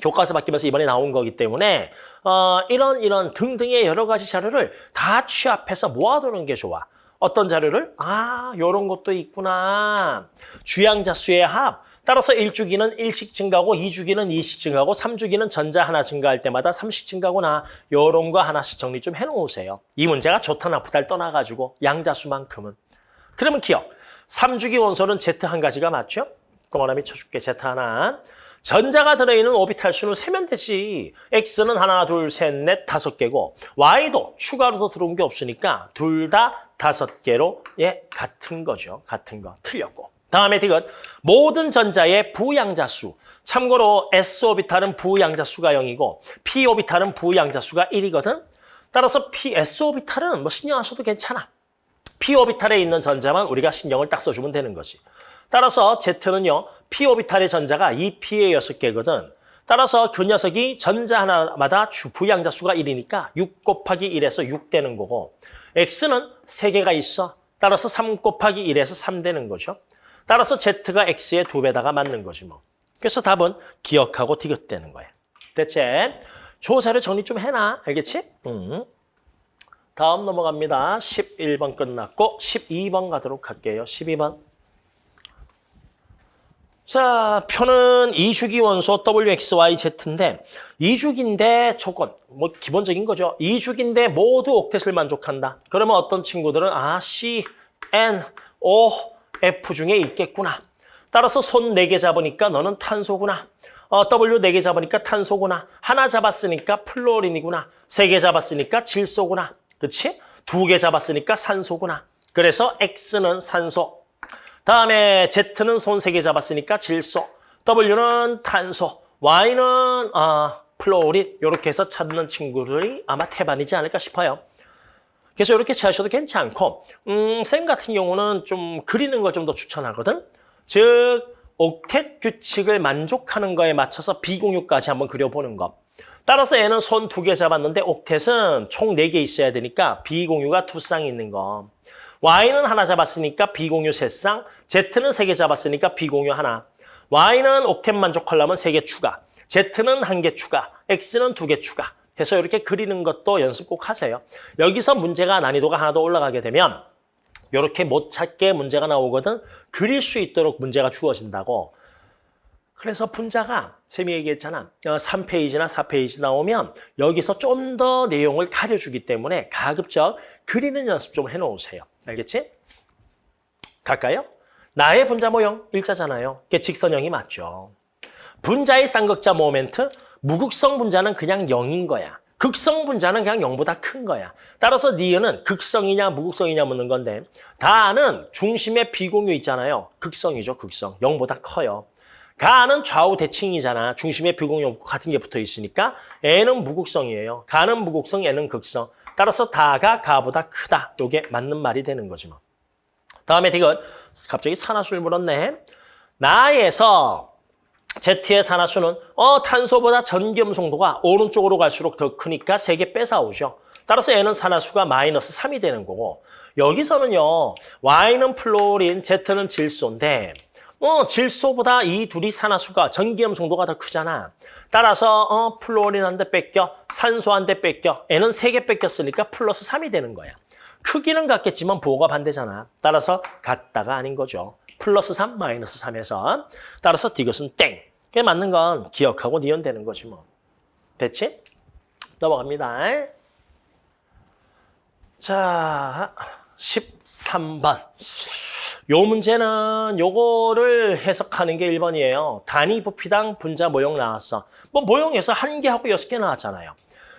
교과서 바뀌면서 이번에 나온 거기 때문에 어, 이런 이런 등등의 여러 가지 자료를 다 취합해서 모아두는 게 좋아. 어떤 자료를? 아, 요런 것도 있구나. 주양자수의 합. 따라서 1주기는 1씩 증가하고 2주기는 2씩 증가하고 3주기는 전자 하나 증가할 때마다 3씩 증가하구나. 요런 거 하나씩 정리 좀 해놓으세요. 이 문제가 좋다 나쁘다를 떠나가지고 양자수만큼은. 그러면 기억. 3주기 원소는 Z 한 가지가 맞죠? 그럼 하나 미쳐줄게. Z 하나. 전자가 들어있는 오비탈 수는 세면 되지. X는 하나, 둘, 셋, 넷, 다섯 개고 Y도 추가로 더 들어온 게 없으니까 둘 다 다섯 개로 예 같은 거죠. 같은 거. 틀렸고. 다음에 디귿 모든 전자의 부양자수. 참고로 S 오비탈은 부양자수가 0이고 P 오비탈은 부양자수가 1이거든. 따라서 P, S 오비탈은 뭐 신경 안 써도 괜찮아. P 오비탈에 있는 전자만 우리가 신경을 딱 써주면 되는 거지. 따라서 Z는요. P 오비탈의 전자가 2P의 6개거든. 따라서 그 녀석이 전자 하나마다 주 부양자 수가 1이니까 6 곱하기 1에서 6 되는 거고 X는 3개가 있어. 따라서 3 곱하기 1에서 3 되는 거죠. 따라서 Z가 X의 2배다가 맞는 거지 뭐. 그래서 답은 기억하고 디귿되는 거야. 대체 조사를 정리 좀 해놔. 알겠지? 음. 다음 넘어갑니다. 11번 끝났고 12번 가도록 할게요. 12번. 자, 표는 이주기 원소 WXYZ인데 이주기인데 조건, 뭐 기본적인 거죠. 이주기인데 모두 옥텟을 만족한다. 그러면 어떤 친구들은 아, C, N, O, F 중에 있겠구나. 따라서 손 네 개 잡으니까 너는 탄소구나. 어, W 네 개 잡으니까 탄소구나. 하나 잡았으니까 플로린이구나. 세 개 잡았으니까 질소구나. 그렇지? 두 개 잡았으니까 산소구나. 그래서 X는 산소, 다음에 Z는 손 세 개 잡았으니까 질소, W는 탄소, Y는 아, 플로린 이렇게 해서 찾는 친구들이 아마 태반이지 않을까 싶어요. 그래서 이렇게 채하셔도 괜찮고 음, 쌤 같은 경우는 좀 그리는 걸 좀 더 추천하거든. 즉 옥텟 규칙을 만족하는 거에 맞춰서 비공유까지 한번 그려보는 것. 따라서 얘는 손 두 개 잡았는데 옥텟은 총 네 개 있어야 되니까 비공유가 두 쌍이 있는 거. Y는 하나 잡았으니까 비공유 세 쌍, Z는 세 개 잡았으니까 비공유 하나. Y는 옥텟 만족하려면 세 개 추가, Z는 한 개 추가, X는 두 개 추가. 해서 이렇게 그리는 것도 연습 꼭 하세요. 여기서 문제가 난이도가 하나 더 올라가게 되면 이렇게 못 찾게 문제가 나오거든 그릴 수 있도록 문제가 주어진다고. 그래서 분자가 쌤이 얘기했잖아. 3페이지나 어, 4페이지 나오면 여기서 좀 더 내용을 가려주기 때문에 가급적 그리는 연습 좀 해놓으세요. 알겠지? 갈까요? 나의 분자 모형 일자잖아요. 그게 직선형이 맞죠. 분자의 쌍극자 모멘트, 무극성 분자는 그냥 0인 거야. 극성 분자는 그냥 0보다 큰 거야. 따라서 니은은 극성이냐 무극성이냐 묻는 건데 다는 중심에 비공유 있잖아요. 극성이죠, 극성. 0보다 커요. 가는 좌우 대칭이잖아. 중심에 비공유 같은 게 붙어 있으니까 N은 무극성이에요. 가는 무극성, N은 극성. 따라서 다가 가보다 크다. 이게 맞는 말이 되는 거지 뭐. 다음에 이건 갑자기 산화수를 물었네. 나에서 Z의 산화수는 어 탄소보다 전기음성도가 오른쪽으로 갈수록 더 크니까 세 개 뺏어오죠. 따라서 N은 산화수가 마이너스 3이 되는 거고 여기서는요. Y는 플로린, Z는 질소인데 어, 질소보다 이 둘이 산화수가 전기음성도가 더 크잖아. 따라서 어, 플로린 한 대 뺏겨, 산소 한 대 뺏겨, N은 세 개 뺏겼으니까 플러스 3이 되는 거야. 크기는 같겠지만 부호가 반대잖아. 따라서 같다가 아닌 거죠. 플러스 3, 마이너스 3에서. 따라서 이것은 땡. 그게 맞는 건 기억하고 니은되는 거지 뭐. 됐지? 넘어갑니다. 자, 13번. 요 문제는 요거를 해석하는 게 1번이에요. 단위 부피당 분자 모형 나왔어. 뭐 모형에서 한 개하고 여섯 개 나왔잖아요.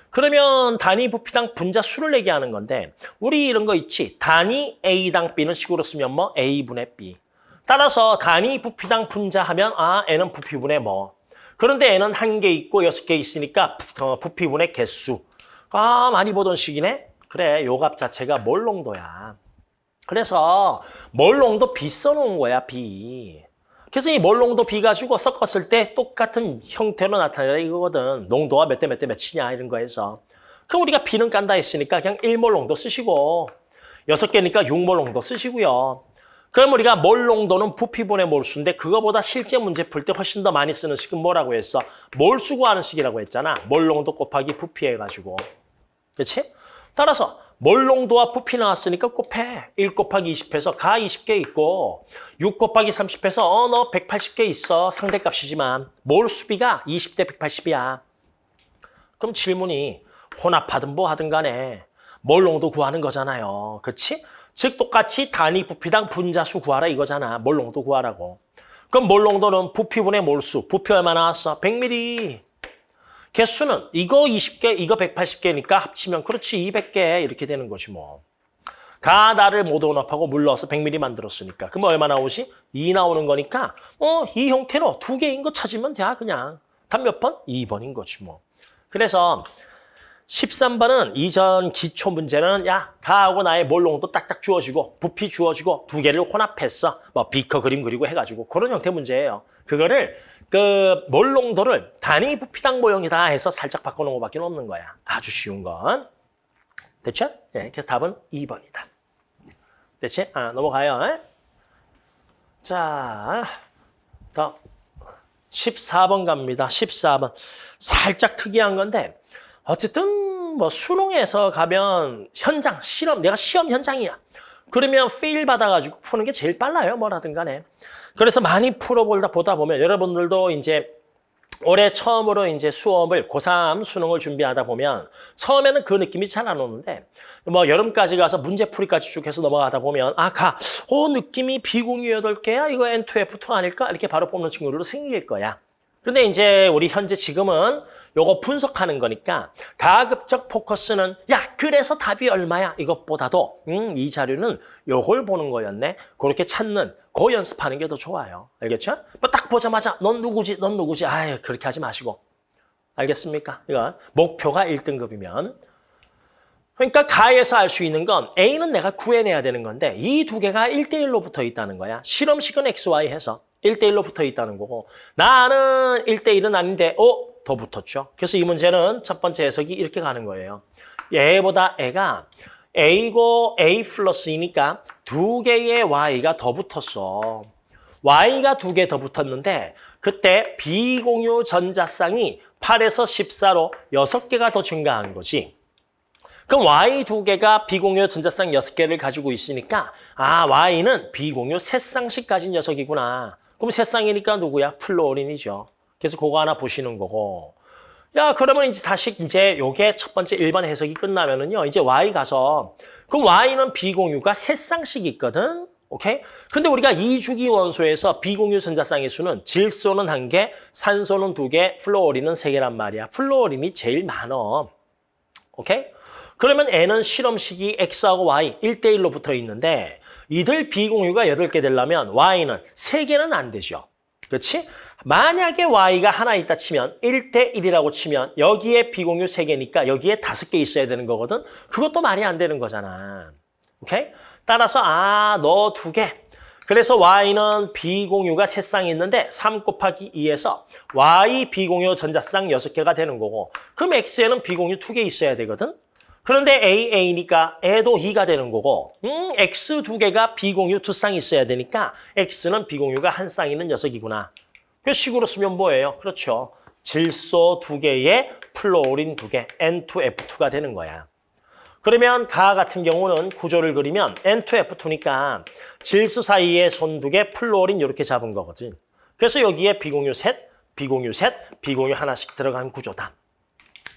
그러면 단위 부피당 분자 수를 얘기하는 건데 우리 이런 거 있지. 단위 A당 B는 식으로 쓰면 뭐 A분의 B. 따라서 단위 부피당 분자 하면 아 N은 부피분의 뭐. 그런데 N은 한 개 있고 여섯 개 있으니까 부- 어, 부피분의 개수. 아 많이 보던 식이네. 그래 요 값 자체가 몰농도야. 그래서 몰농도 B 써놓은 거야 B. 그래서 이 몰농도 B 가지고 섞었을 때 똑같은 형태로 나타내라 이거거든. 농도가 몇대 몇 대 몇이냐 이런 거에서. 그럼 우리가 B는 깐다 했으니까 그냥 1몰 농도 쓰시고 여섯 개니까 6몰 농도 쓰시고요. 그럼 우리가 몰 농도는 부피분의 몰수인데 그거보다 실제 문제 풀 때 훨씬 더 많이 쓰는 식은 뭐라고 했어? 몰수 구하는 식이라고 했잖아. 몰 농도 곱하기 부피 해가지고. 그렇지? 따라서 몰 농도와 부피 나왔으니까 곱해. 1 곱하기 20 해서 가 20개 있고 6 곱하기 30 해서 어 너 180개 있어. 상대값이지만 몰 수비가 20대 180이야. 그럼 질문이 혼합하든 뭐 하든 간에 몰 농도 구하는 거잖아요. 그렇지? 즉 똑같이 단위 부피당 분자수 구하라 이거잖아. 몰농도 구하라고. 그럼 몰농도는 부피분의 몰수. 부피 얼마 나왔어? 100ml. 개수는 이거 20개, 이거 180개니까 합치면 그렇지 200개 이렇게 되는 것이 뭐. 가나를 모두 혼합하고 물 넣어서 100ml 만들었으니까. 그럼 얼마 나오지? 2 나오는 거니까 어, 이 형태로 두 개인 거 찾으면 돼 그냥. 답몇 번? 2번인 거지 뭐. 그래서 13번은 이전 기초 문제는 야 가하고 나의 몰롱도 딱딱 주어지고 부피 주어지고 두 개를 혼합했어. 뭐 비커 그림 그리고 해가지고 그런 형태 문제예요. 그거를 그 몰롱도를 단위 부피당 모형이다 해서 살짝 바꿔놓은 것밖에 없는 거야. 아주 쉬운 건. 됐죠? 네, 그래서 답은 2번이다. 됐지? 아, 넘어가요. 에? 자, 더 14번 갑니다. 14번. 살짝 특이한 건데 어쨌든 뭐 수능에서 가면 현장, 실험, 내가 시험 현장이야. 그러면 페일 받아가지고 푸는 게 제일 빨라요. 뭐라든 간에. 그래서 많이 풀어보다 보다 보면 여러분들도 이제 올해 처음으로 이제 수업을 고3 수능을 준비하다 보면 처음에는 그 느낌이 잘 안 오는데 뭐 여름까지 가서 문제풀이까지 쭉 해서 넘어가다 보면 아, 가, 어, 느낌이 비공유 8개야? 이거 N2F2 아닐까? 이렇게 바로 뽑는 친구들도 생길 거야. 근데 이제 우리 현재 지금은 요거 분석하는 거니까 가급적 포커스는 야 그래서 답이 얼마야? 이것보다도 음, 이 자료는 요걸 보는 거였네. 그렇게 찾는 그 연습하는 게 더 좋아요. 알겠죠? 뭐딱 보자마자 넌 누구지? 넌 누구지? 아유 그렇게 하지 마시고. 알겠습니까? 이거 목표가 1등급이면. 그러니까 가에서 알 수 있는 건 A는 내가 구해내야 되는 건데 이 두 개가 1대1로 붙어 있다는 거야. 실험식은 XY 해서 1대1로 붙어 있다는 거고 나는 1대1은 아닌데 어? 더 붙었죠. 그래서 이 문제는 첫 번째 해석이 이렇게 가는 거예요. 얘보다 애가 A고 A 플러스이니까 두 개의 Y가 더 붙었어. Y가 두 개 더 붙었는데 그때 비공유 전자쌍이 8에서 14로 6개가 더 증가한 거지. 그럼 Y 두 개가 비공유 전자쌍 여섯 개를 가지고 있으니까 아 Y는 비공유 세 쌍씩 가진 녀석이구나. 그럼 세 쌍이니까 누구야? 플로린이죠. 그래서 그거 하나 보시는 거고. 야 그러면 이제 다시 이제 요게 첫 번째 일반 해석이 끝나면은요. 이제 Y 가서 그럼 Y는 비공유가 세 쌍씩 있거든. 오케이? 근데 우리가 이주기 원소에서 비공유 전자쌍의 수는 질소는 한 개, 산소는 두 개, 플로린은 세 개란 말이야. 플로린이 제일 많어. 오케이? 그러면 N은 실험식이 X하고 Y 1대1로 붙어 있는데 이들 비공유가 8개 되려면 Y는 3개는 안 되죠. 그렇지? 만약에 Y가 하나 있다 치면 1대 1이라고 치면 여기에 비공유 3개니까 여기에 5개 있어야 되는 거거든. 그것도 말이 안 되는 거잖아. 오케이? 따라서 아, 너두 개. 그래서 Y는 비공유가 세 쌍이 있는데 3 곱하기 2에서 Y 비공유 전자쌍 6개가 되는 거고 그럼 X에는 비공유 2개 있어야 되거든. 그런데 A, A니까 얘도 2가 되는 거고 음, X 두 개가 비공유 두 쌍이 있어야 되니까 X는 비공유가 한 쌍 있는 녀석이구나. 그 식으로 쓰면 뭐예요? 그렇죠. 질소 두 개에 플로린 두 개, N2F2가 되는 거야. 그러면 가 같은 경우는 구조를 그리면 N2F2니까 질소 사이에 손 두 개, 플로린 이렇게 잡은 거거든. 그래서 여기에 비공유 셋, 비공유 셋, 비공유 하나씩 들어간 구조다.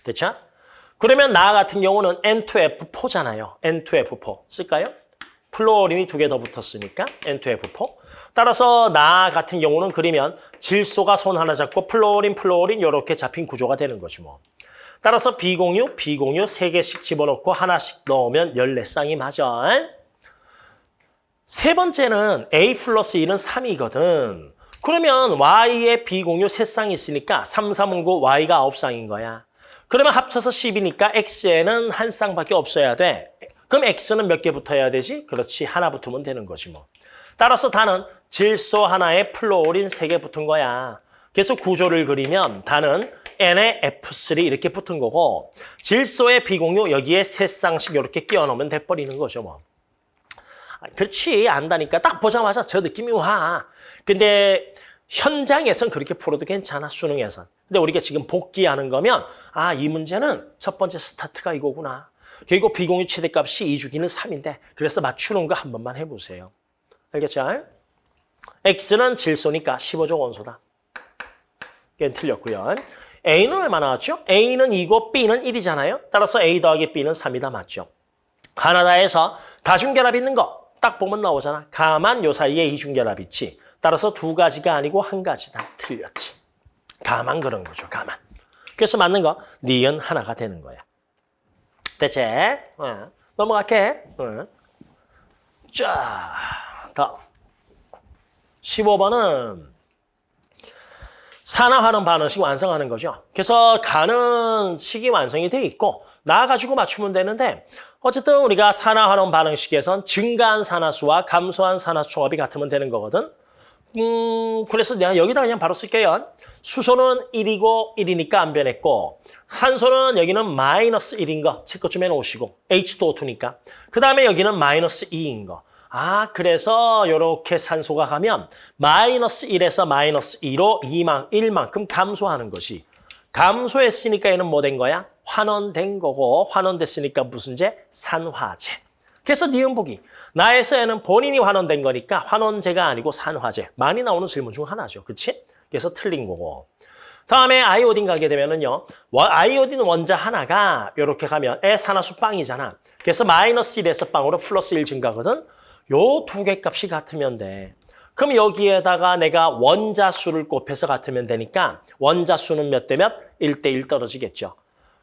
됐죠? 그러면 나 같은 경우는 N2F4잖아요. N2F4 쓸까요? 플로린이 두 개 더 붙었으니까 N2F4. 따라서 나 같은 경우는 그리면 질소가 손 하나 잡고 플로린, 플로린 이렇게 잡힌 구조가 되는 거지 뭐. 따라서 비공유, 비공유 세 개씩 집어넣고 하나씩 넣으면 14쌍이 맞아. 세 번째는 A 플러스 1은 3이거든. 그러면 Y에 비공유 3쌍이 있으니까 3, 3은 9, Y가 9쌍인 거야. 그러면 합쳐서 10이니까 X에는 한 쌍밖에 없어야 돼. 그럼 X는 몇 개 붙어야 되지? 그렇지, 하나 붙으면 되는 거지 뭐. 따라서 단은 질소 하나에 플로린 세 개 붙은 거야. 그래서 구조를 그리면 단은 N에 F3 이렇게 붙은 거고 질소의 비공유 여기에 세 쌍씩 이렇게 끼워 넣으면 돼버리는 거죠 뭐. 아, 그렇지 안다니까 딱 보자마자 저 느낌이 와. 근데 현장에선 그렇게 풀어도 괜찮아 수능에선. 근데 우리가 지금 복귀하는 거면 아 이 문제는 첫 번째 스타트가 이거구나. 그리고 비공유 최대값이 2주기는 3인데 그래서 맞추는 거 한 번만 해보세요. 알겠죠? X는 질소니까 15조 원소다. 이게 틀렸고요. A는 얼마 나왔죠? A는 2고 B는 1이잖아요. 따라서 A 더하기 B는 3이다 맞죠? 하나다에서 다중결합 있는 거 딱 보면 나오잖아. 가만 요 사이에 이중결합 있지. 따라서 두 가지가 아니고 한 가지다. 틀렸지. 가만 그런 거죠. 가만. 그래서 맞는 거 니은 하나가 되는 거야. 됐지? 어. 넘어갈게. 어. 자, 다음. 15번은 산화하는 반응식 완성하는 거죠. 그래서 가는 식이 완성이 돼 있고 나가지고 맞추면 되는데 어쨌든 우리가 산화하는 반응식에선 증가한 산화수와 감소한 산화수 총합이 같으면 되는 거거든. 음, 그래서 내가 여기다 그냥 바로 쓸게요. 수소는 1이고 1이니까 안 변했고 산소는 여기는 마이너스 1인 거 체크 좀 해놓으시고 H2O2니까 그 다음에 여기는 마이너스 2인 거. 아 그래서 이렇게 산소가 가면 마이너스 1에서 마이너스 2로 2만, 1만큼 감소하는 것이 감소했으니까 얘는 뭐 된 거야? 환원된 거고 환원됐으니까 무슨 제? 산화제. 그래서 니은 보기. 나에서 얘는 본인이 환원된 거니까 환원제가 아니고 산화제. 많이 나오는 질문 중 하나죠. 그치? 그래서 틀린 거고. 다음에 아이오딘 가게 되면은요. 아이오딘 원자 하나가 이렇게 가면 애 산화수 빵이잖아. 그래서 마이너스 1에서 빵으로 플러스 1 증가거든. 요 두 개 값이 같으면 돼. 그럼 여기에다가 내가 원자 수를 곱해서 같으면 되니까 원자 수는 몇 대 몇? 1대 1 떨어지겠죠.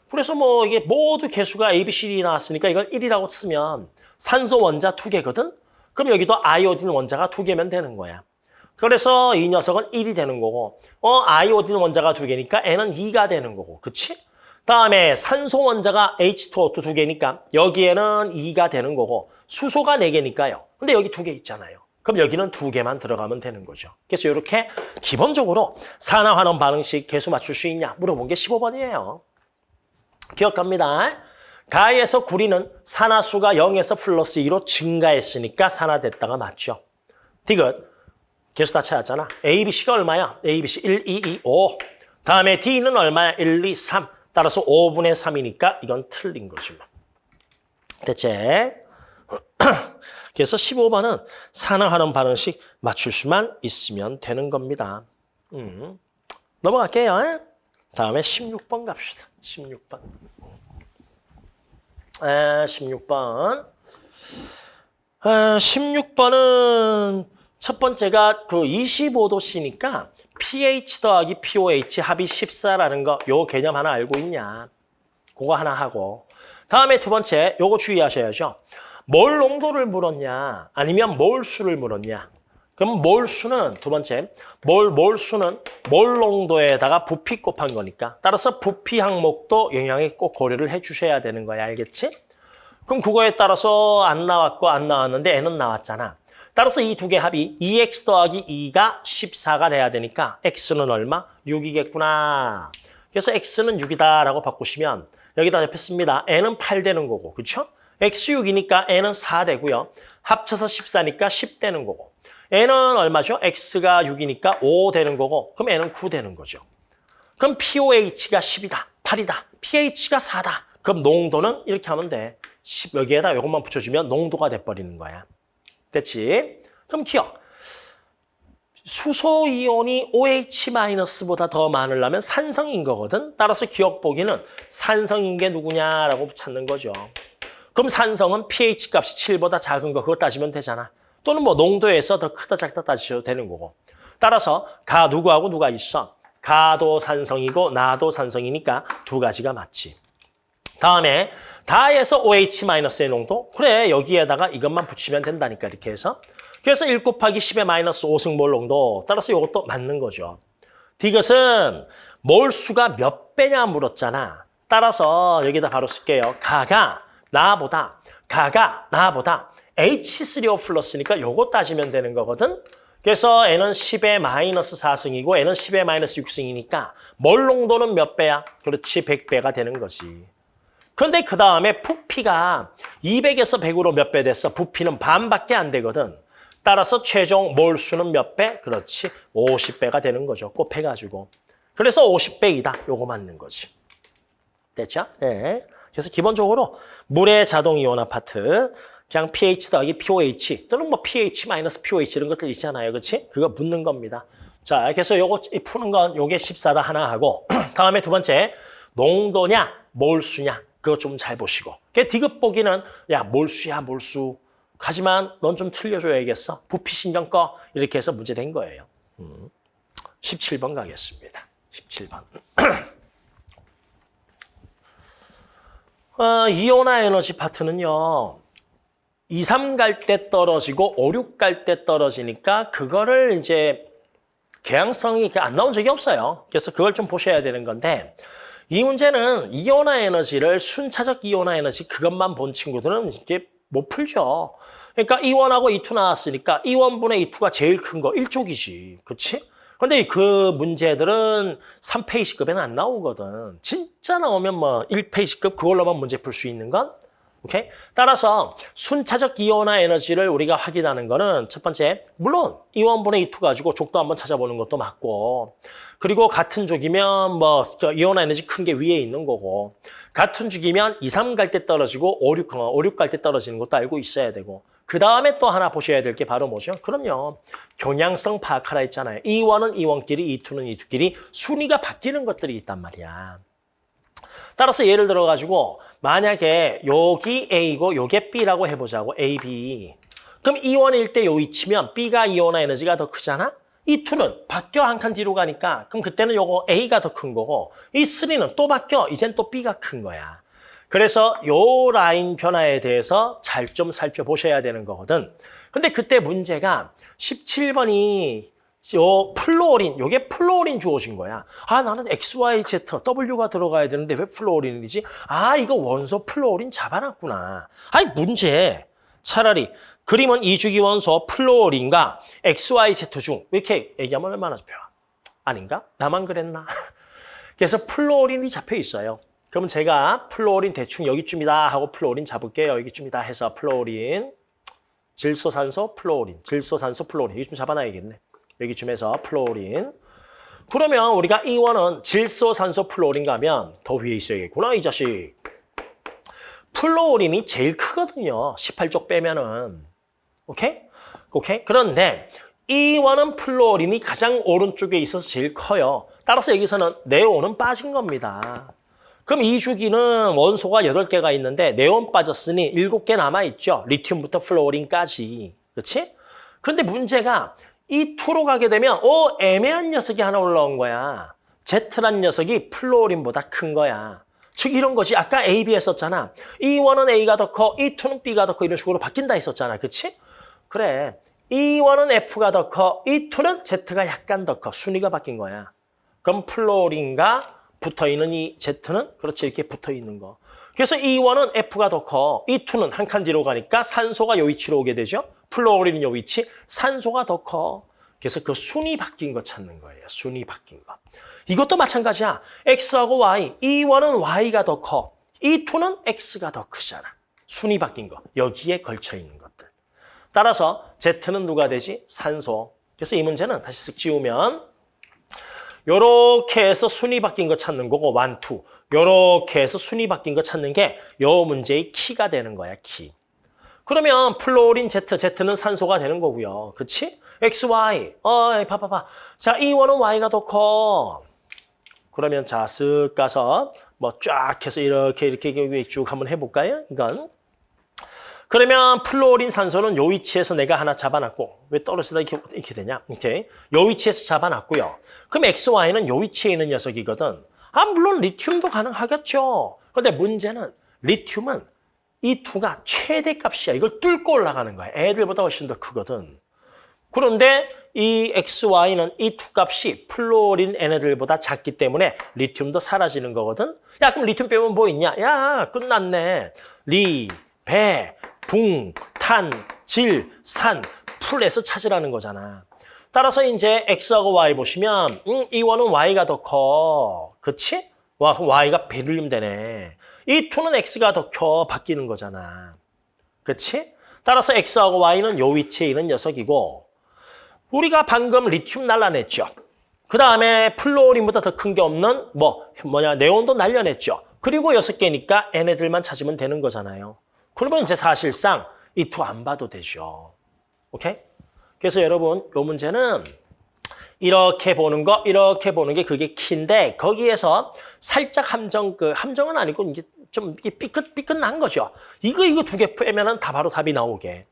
그래서 뭐 이게 모두 개수가 A, B, C, D 나왔으니까 이걸 1이라고 쓰면 산소 원자 두 개거든? 그럼 여기도 아이오딘 원자가 두 개면 되는 거야. 그래서 이 녀석은 1이 되는 거고 어 아이오딘 원자가 두 개니까 N은 2가 되는 거고. 그치? 다음에 산소 원자가 H2O2 두 개니까 여기에는 2가 되는 거고 수소가 네 개니까요. 근데 여기 두 개 있잖아요. 그럼 여기는 두 개만 들어가면 되는 거죠. 그래서 이렇게 기본적으로 산화환원 반응식 개수 맞출 수 있냐 물어본 게 15번이에요. 기억합니다. 가에서 구리는 산화수가 0에서 플러스 2로 증가했으니까 산화됐다가 맞죠. 디귿 개수 다 찾았잖아. A, B, C가 얼마야? A, B, C 1, 2, 2, 5. 다음에 D는 얼마야? 1, 2, 3. 따라서 5분의 3이니까 이건 틀린 거지. 뭐. 됐지? 그래서 15번은 산화하는 반응식 맞출 수만 있으면 되는 겁니다. 음. 넘어갈게요. 다음에 16번 갑시다. 16번. 아, 16번. 아, 16번은 첫 번째가 그 25도씨니까 pH 더하기 pOH 합이 14라는 거, 요 개념 하나 알고 있냐. 그거 하나 하고. 다음에 두 번째, 요거 주의하셔야죠. 몰 농도를 물었냐, 아니면 몰 수를 물었냐. 그럼 몰 수는 두 번째, 몰, 몰 수는 몰 농도에다가 부피 곱한 거니까. 따라서 부피 항목도 영향에 꼭 고려를 해 주셔야 되는 거야. 알겠지? 그럼 그거에 따라서 안 나왔고 안 나왔는데 N은 나왔잖아. 따라서 이 두 개 합이 2x 더하기 2가 14가 돼야 되니까 x는 얼마? 6이겠구나. 그래서 x는 6이다라고 바꾸시면 여기다 옆에 씁니다. n은 8 되는 거고. 그렇죠? x 6이니까 n은 4 되고요. 합쳐서 14니까 10 되는 거고. n은 얼마죠? x가 6이니까 5 되는 거고 그럼 n은 9 되는 거죠. 그럼 POH가 10이다, 8이다, pH가 4다. 그럼 농도는 이렇게 하면 돼. 10 여기에다 이것만 붙여주면 농도가 돼버리는 거야. 됐지? 그럼 기억. 수소 이온이 OH-보다 더 많으려면 산성인 거거든. 따라서 기억 보기는 산성인 게 누구냐라고 찾는 거죠. 그럼 산성은 pH 값이 7보다 작은 거 그거 따지면 되잖아. 또는 뭐 농도에서 더 크다 작다 따지셔도 되는 거고. 따라서 가 누구하고 누가 있어? 가도 산성이고 나도 산성이니까 두 가지가 맞지. 다음에 다에서 OH-의 농도? 그래 여기에다가 이것만 붙이면 된다니까 이렇게 해서. 그래서 1 곱하기 10의 마이너스 5승몰 농도. 따라서 이것도 맞는 거죠. 디귿은 몰수가 몇 배냐 물었잖아. 따라서 여기다 바로 쓸게요. 가가 나보다 가가 나보다 H3O 플러스니까 요거 따지면 되는 거거든. 그래서 N은 10의 마이너스 4승이고 N은 10의 마이너스 6승이니까 몰 농도는 몇 배야? 그렇지 100배가 되는 거지. 그런데 그 다음에 부피가 200에서 100으로 몇 배 됐어? 부피는 반밖에 안 되거든. 따라서 최종 몰수는 몇 배? 그렇지 50배가 되는 거죠. 곱해가지고. 그래서 50배이다. 요거 맞는 거지. 됐죠? 네. 그래서 기본적으로 물의 자동 이온화 파트 그냥 pH 더하기 pOH 또는 뭐 pH 마이너스 pOH 이런 것들 있잖아요. 그렇지? 그거 묻는 겁니다. 자, 그래서 요거 푸는 건 요게 14다 하나 하고 다음에 두 번째 농도냐 몰수냐 그거 좀 잘 보시고 그 디귿 보기는 야 몰수야 몰수 하지만 넌 좀 틀려줘야겠어. 부피 신경 꺼 이렇게 해서 문제 된 거예요. 음. 17번 가겠습니다. 17번. 어, 이온화 에너지 파트는요. 2, 3 갈 때 떨어지고 5, 6 갈 때 떨어지니까 그거를 이제 개항성이 안 나온 적이 없어요. 그래서 그걸 좀 보셔야 되는 건데 이 문제는 이온화 에너지를 순차적 이온화 에너지 그것만 본 친구들은 이게 못 풀죠. 그러니까 E1하고 E2 나왔으니까 E1분의 E2가 제일 큰거 1족이지. 그렇지? 근데 그 문제들은 3페이지급에는 안 나오거든. 진짜 나오면 뭐 1페이지급 그걸로만 문제 풀 수 있는 건 오케이? 따라서 순차적 이온화 에너지를 우리가 확인하는 거는 첫 번째, 물론 이원분의 E2 가지고 족도 한번 찾아보는 것도 맞고 그리고 같은 족이면 뭐 이온화 에너지 큰 게 위에 있는 거고 같은 족이면 2, 3 갈 때 떨어지고 5, 6, 5, 6 갈 때 떨어지는 것도 알고 있어야 되고 그 다음에 또 하나 보셔야 될 게 바로 뭐죠? 그럼요. 경향성 파악하라 했잖아요. E1은 E1끼리, E2는 E2끼리 순위가 바뀌는 것들이 있단 말이야. 따라서 예를 들어 가지고 만약에 여기 A고 요게 B라고 해보자고 A, B. 그럼 E1일 때 요 위치면 B가 이온화 에너지가 더 크잖아? E2는 바뀌어 한 칸 뒤로 가니까 그럼 그때는 요거 A가 더 큰 거고 E3는 또 바뀌어 이젠 또 B가 큰 거야. 그래서 요 라인 변화에 대해서 잘 좀 살펴보셔야 되는 거거든. 근데 그때 문제가 17번이 요 플로어린, 요게 플로어린 주어진 거야. 아, 나는 XYZ, W가 들어가야 되는데 왜 플로어린이지? 아, 이거 원소 플로어린 잡아놨구나. 아니, 문제. 차라리 그림은 2주기 원소 플로어린과 XYZ 중 이렇게 얘기하면 얼마나 좋아? 아닌가? 나만 그랬나? 그래서 플로어린이 잡혀 있어요. 그러면 제가 플로어린 대충 여기쯤이다 하고 플로어린 잡을게요. 여기쯤이다 해서 플로어린, 질소산소 플로어린, 질소산소 플로어린 여기 좀 잡아놔야겠네. 여기쯤에서 플로린. 그러면 우리가 E1은 질소 산소 플로린 가면 더 위에 있어야겠구나, 이 자식. 플로린이 제일 크거든요. 18족 빼면은. 오케이? 오케이? 그런데 E1은 플로린이 가장 오른쪽에 있어서 제일 커요. 따라서 여기서는 네온은 빠진 겁니다. 그럼 2주기는 원소가 8개가 있는데 네온 빠졌으니 7개 남아있죠. 리튬부터 플로린까지. 그렇지? 그런데 문제가 E2로 가게 되면 어 애매한 녀석이 하나 올라온 거야. Z란 녀석이 플로린보다 큰 거야. 즉 이런 것이 아까 A, B 했었잖아. E1은 A가 더 커, E2는 B가 더 커 이런 식으로 바뀐다 했었잖아. 그렇지? 그래. E1은 F가 더 커, E2는 Z가 약간 더 커. 순위가 바뀐 거야. 그럼 플로린과 붙어있는 이 Z는 그렇지 이렇게 붙어있는 거. 그래서 E1은 F가 더 커, E2는 한 칸 뒤로 가니까 산소가 요 위치로 오게 되죠. 플로어린은 요 위치, 산소가 더 커. 그래서 그 순위 바뀐 거 찾는 거예요. 순위 바뀐 거. 이것도 마찬가지야. X하고 Y, E1은 Y가 더 커. E2는 X가 더 크잖아. 순위 바뀐 거. 여기에 걸쳐 있는 것들. 따라서 Z는 누가 되지? 산소. 그래서 이 문제는 다시 쓱 지우면 요렇게 해서 순위 바뀐 거 찾는 거고 원, 투. 요렇게 해서 순위 바뀐 거 찾는 게 요 문제의 키가 되는 거야, 키. 그러면 플로린 Z, Z는 산소가 되는 거고요. 그치? X, Y. 어, 봐봐봐. 자, E1은 Y가 더 커. 그러면 자, 쓱 가서 뭐 쫙 해서 이렇게 이렇게 쭉 한번 해볼까요? 이건. 그러면 플로린 산소는 요 위치에서 내가 하나 잡아놨고 왜 떨어지다 이렇게, 이렇게 되냐? 이렇게 요 위치에서 잡아놨고요. 그럼 XY는 요 위치에 있는 녀석이거든. 아 물론 리튬도 가능하겠죠. 근데 문제는 리튬은 E2가 최대값이야. 이걸 뚫고 올라가는 거야. 애들보다 훨씬 더 크거든. 그런데 이 XY는 이 두 값이 플로린 얘네들보다 작기 때문에 리튬도 사라지는 거거든. 야 그럼 리튬 빼면 뭐 있냐? 야 끝났네. 리, 베, 붕, 탄, 질, 산, 플에서 찾으라는 거잖아. 따라서 이제 X하고 Y 보시면 음, E1은 Y가 더 커. 그치? 와, 그럼 Y가 베릴륨 되네. E2는 X가 더 커. 바뀌는 거잖아. 그치? 따라서 X하고 Y는 요 위치에 있는 녀석이고 우리가 방금 리튬 날라냈죠. 그 다음에 플로린보다 더 큰 게 없는 뭐 뭐냐 네온도 날려냈죠. 그리고 여섯 개니까 얘네들만 찾으면 되는 거잖아요. 그러면 이제 사실상 이투안 봐도 되죠. 오케이? 그래서 여러분 요 문제는 이렇게 보는 거, 이렇게 보는 게 그게 키인데 거기에서 살짝 함정 그 함정은 아니고 이제 좀 삐끗 삐끗 난 거죠. 이거 이거 두 개 빼면은 다 바로 답이 나오게.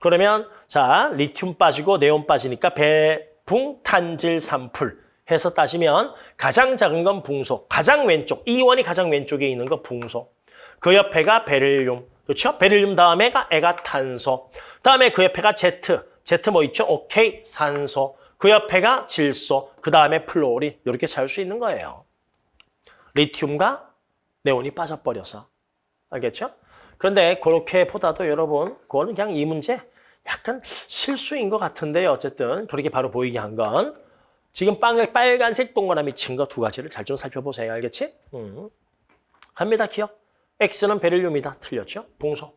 그러면 자 리튬 빠지고 네온 빠지니까 베붕 탄질 산플 해서 따지면 가장 작은 건 붕소, 가장 왼쪽 E1이 가장 왼쪽에 있는 거 붕소. 그 옆에가 베릴륨, 그렇죠? 베릴륨 다음에가 얘가 탄소, 다음에 그 옆에가 제트, 제트 뭐 있죠? 오케이 산소. 그 옆에가 질소, 그 다음에 플로린 이렇게 잘 수 있는 거예요. 리튬과 네온이 빠져버려서 알겠죠? 그런데 그렇게 보다도 여러분 그거는 그냥 이 문제 약간 실수인 것 같은데요. 어쨌든 그렇게 바로 보이게 한 건 지금 빵을 빨간색 동그라미 친 거 두 가지를 잘 좀 살펴보세요. 알겠지? 음. 합니다. 기억. X는 베릴륨이다. 틀렸죠? 봉소.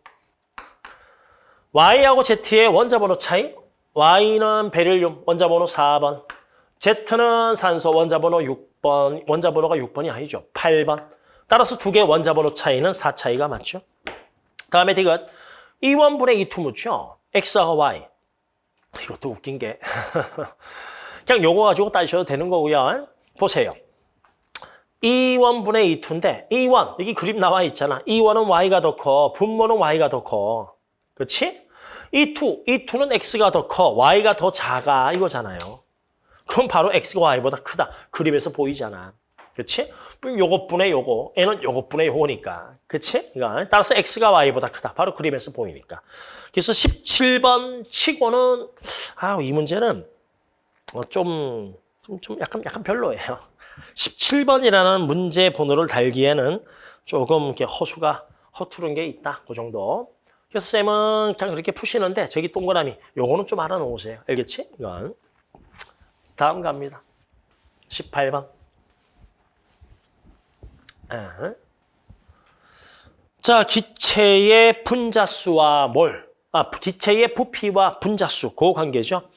Y하고 Z의 원자 번호 차이. Y는 베릴륨, 원자 번호 4번. Z는 산소, 원자 번호 6번. 원자 번호가 6번이 아니죠. 8번. 따라서 두 개의 원자 번호 차이는 4 차이가 맞죠? 다음에 디귿. E1분의 E2 묻죠? X와 Y. 이것도 웃긴 게. 그냥 요거 가지고 따지셔도 되는 거고요. 보세요. E1분의 E2인데 E1, 여기 그림 나와 있잖아. E1은 Y가 더 커, 분모는 Y가 더 커. 그렇지? 이 투, 이 투는 X가 더 커, Y가 더 작아 이거잖아요. 그럼 바로 X가 Y보다 크다. 그림에서 보이잖아. 그렇지? 요것분의 요거, N은 요것분의 요거니까. 그렇지? 이거 따라서 X가 Y보다 크다. 바로 그림에서 보이니까. 그래서 17번 치고는 아, 이 문제는 어, 좀, 좀, 좀 약간, 약간 별로예요. 17번이라는 문제 번호를 달기에는 조금 이렇게 허수가 허투른 게 있다. 그 정도. 그래서 쌤은 그냥 그렇게 푸시는데 저기 동그라미 요거는 좀 알아놓으세요. 알겠지? 이건. 다음 갑니다. 18번. 아. 자, 기체의 분자수와 몰. 아, 기체의 부피와 분자수. 그 관계죠.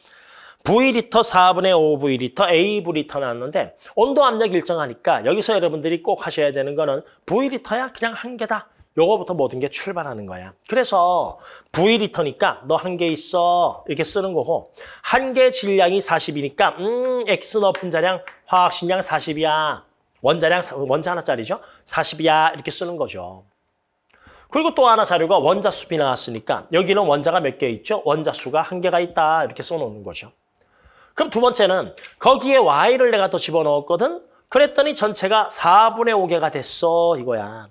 V리터 4분의 5V리터 AV리터 나왔는데 온도 압력 일정하니까 여기서 여러분들이 꼭 하셔야 되는 거는 V리터야 그냥 한 개다. 요거부터 모든 게 출발하는 거야. 그래서 V리터니까 너 한 개 있어 이렇게 쓰는 거고 한 개 질량이 40이니까 음 X 너 분자량 화학식량 40이야. 원자량 원자 하나짜리죠. 40이야 이렇게 쓰는 거죠. 그리고 또 하나 자료가 원자 수비 나왔으니까 여기는 원자가 몇 개 있죠? 원자 수가 한 개가 있다 이렇게 써놓는 거죠. 그럼 두 번째는 거기에 y를 내가 더 집어넣었거든? 그랬더니 전체가 4분의 5개가 됐어 이거야.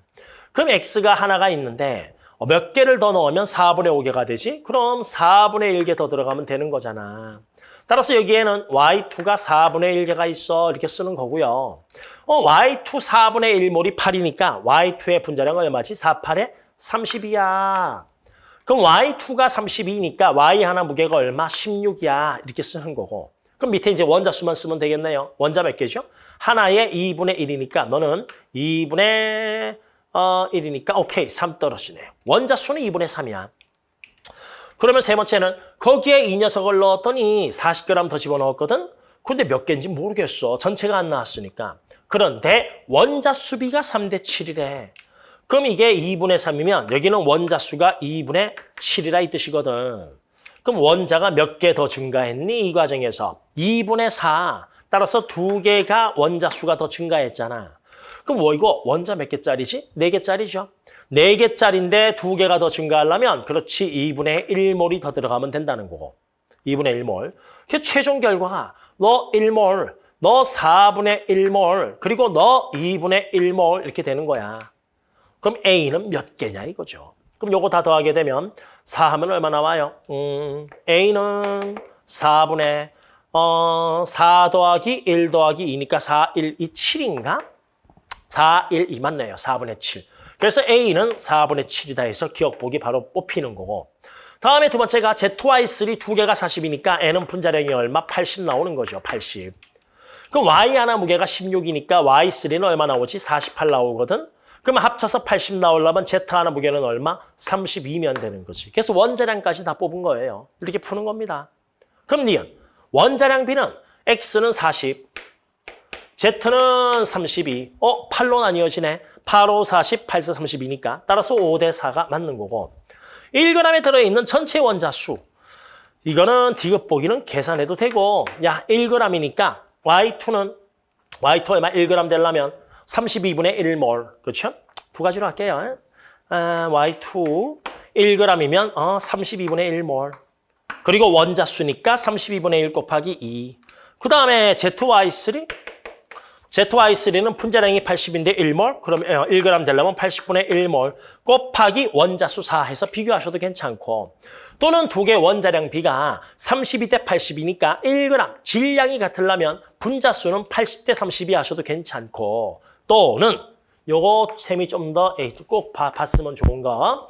그럼 x가 하나가 있는데 어, 몇 개를 더 넣으면 4분의 5개가 되지? 그럼 4분의 1개 더 들어가면 되는 거잖아. 따라서 여기에는 y2가 4분의 1개가 있어 이렇게 쓰는 거고요. 어, y2 4분의 1몰이 8이니까 y2의 분자량은 얼마지? 4, 8에 32야. 그럼 y2가 32니까 y 하나 무게가 얼마? 16이야. 이렇게 쓰는 거고. 그럼 밑에 이제 원자 수만 쓰면 되겠네요. 원자 몇 개죠? 하나에 2분의 1이니까 너는 2분의 어, 1이니까 오케이 3 떨어지네요. 원자 수는 2분의 3이야. 그러면 세 번째는 거기에 이 녀석을 넣었더니 40g 더 집어넣었거든? 근데 몇 개인지 모르겠어. 전체가 안 나왔으니까. 그런데 원자 수비가 3대 7이래. 그럼 이게 2분의 3이면 여기는 원자 수가 2분의 7이라 이 뜻이거든. 그럼 원자가 몇 개 더 증가했니? 이 과정에서 2분의 4. 따라서 두 개가 원자 수가 더 증가했잖아. 그럼 뭐 이거 원자 몇 개짜리지? 네 개짜리죠. 네개짜리인데 두개가더 증가하려면 그렇지 2분의 1몰이 더 들어가면 된다는 거고. 2분의 1몰. 그 최종 결과가 너 1몰, 너 4분의 1몰, 그리고 너 2분의 1몰 이렇게 되는 거야. 그럼 A는 몇 개냐 이거죠. 그럼 요거 다 더하게 되면 4 하면 얼마 나와요? 음, A는 4분의 어, 4 더하기 1 더하기 2니까 4, 1, 2, 7인가? 4, 1, 2 맞네요. 4분의 7. 그래서 A는 4분의 7이다 해서 기억보기 바로 뽑히는 거고. 다음에 두 번째가 Z2Y3 두 개가 40이니까 N은 분자량이 얼마? 80 나오는 거죠. 80. 그럼 Y 하나 무게가 16이니까 Y3는 얼마 나오지? 48 나오거든. 그러면 합쳐서 80 나오려면 Z 하나 무게는 얼마? 32면 되는 거지. 그래서 원자량까지 다 뽑은 거예요. 이렇게 푸는 겁니다. 그럼 니은 원자량 B는 X는 40, Z는 32. 어, 8로 나뉘어지네. 8, 5, 40, 8, 4, 32니까. 따라서 5 대 4가 맞는 거고. 1g에 들어있는 전체 원자 수. 이거는 디귿 보기는 계산해도 되고 야 1g이니까 Y2는 Y2 얼마 1g 되려면 32분의 1몰 그렇죠? 두 가지로 할게요. 아, Y2 1g이면 어, 32분의 1몰 그리고 원자 수니까 32분의 1 곱하기 2. 그 다음에 ZY3 ZY3는 분자량이 80인데 1몰, 그럼 1g 되려면 80분의 1몰. 곱하기 원자수 4 해서 비교하셔도 괜찮고. 또는 두 개 원자량 비가 32대 80이니까 1g 질량이 같으려면 분자수는 80대 32 하셔도 괜찮고. 또는 요거 셈이 좀 더 꼭 봤으면 좋은 거.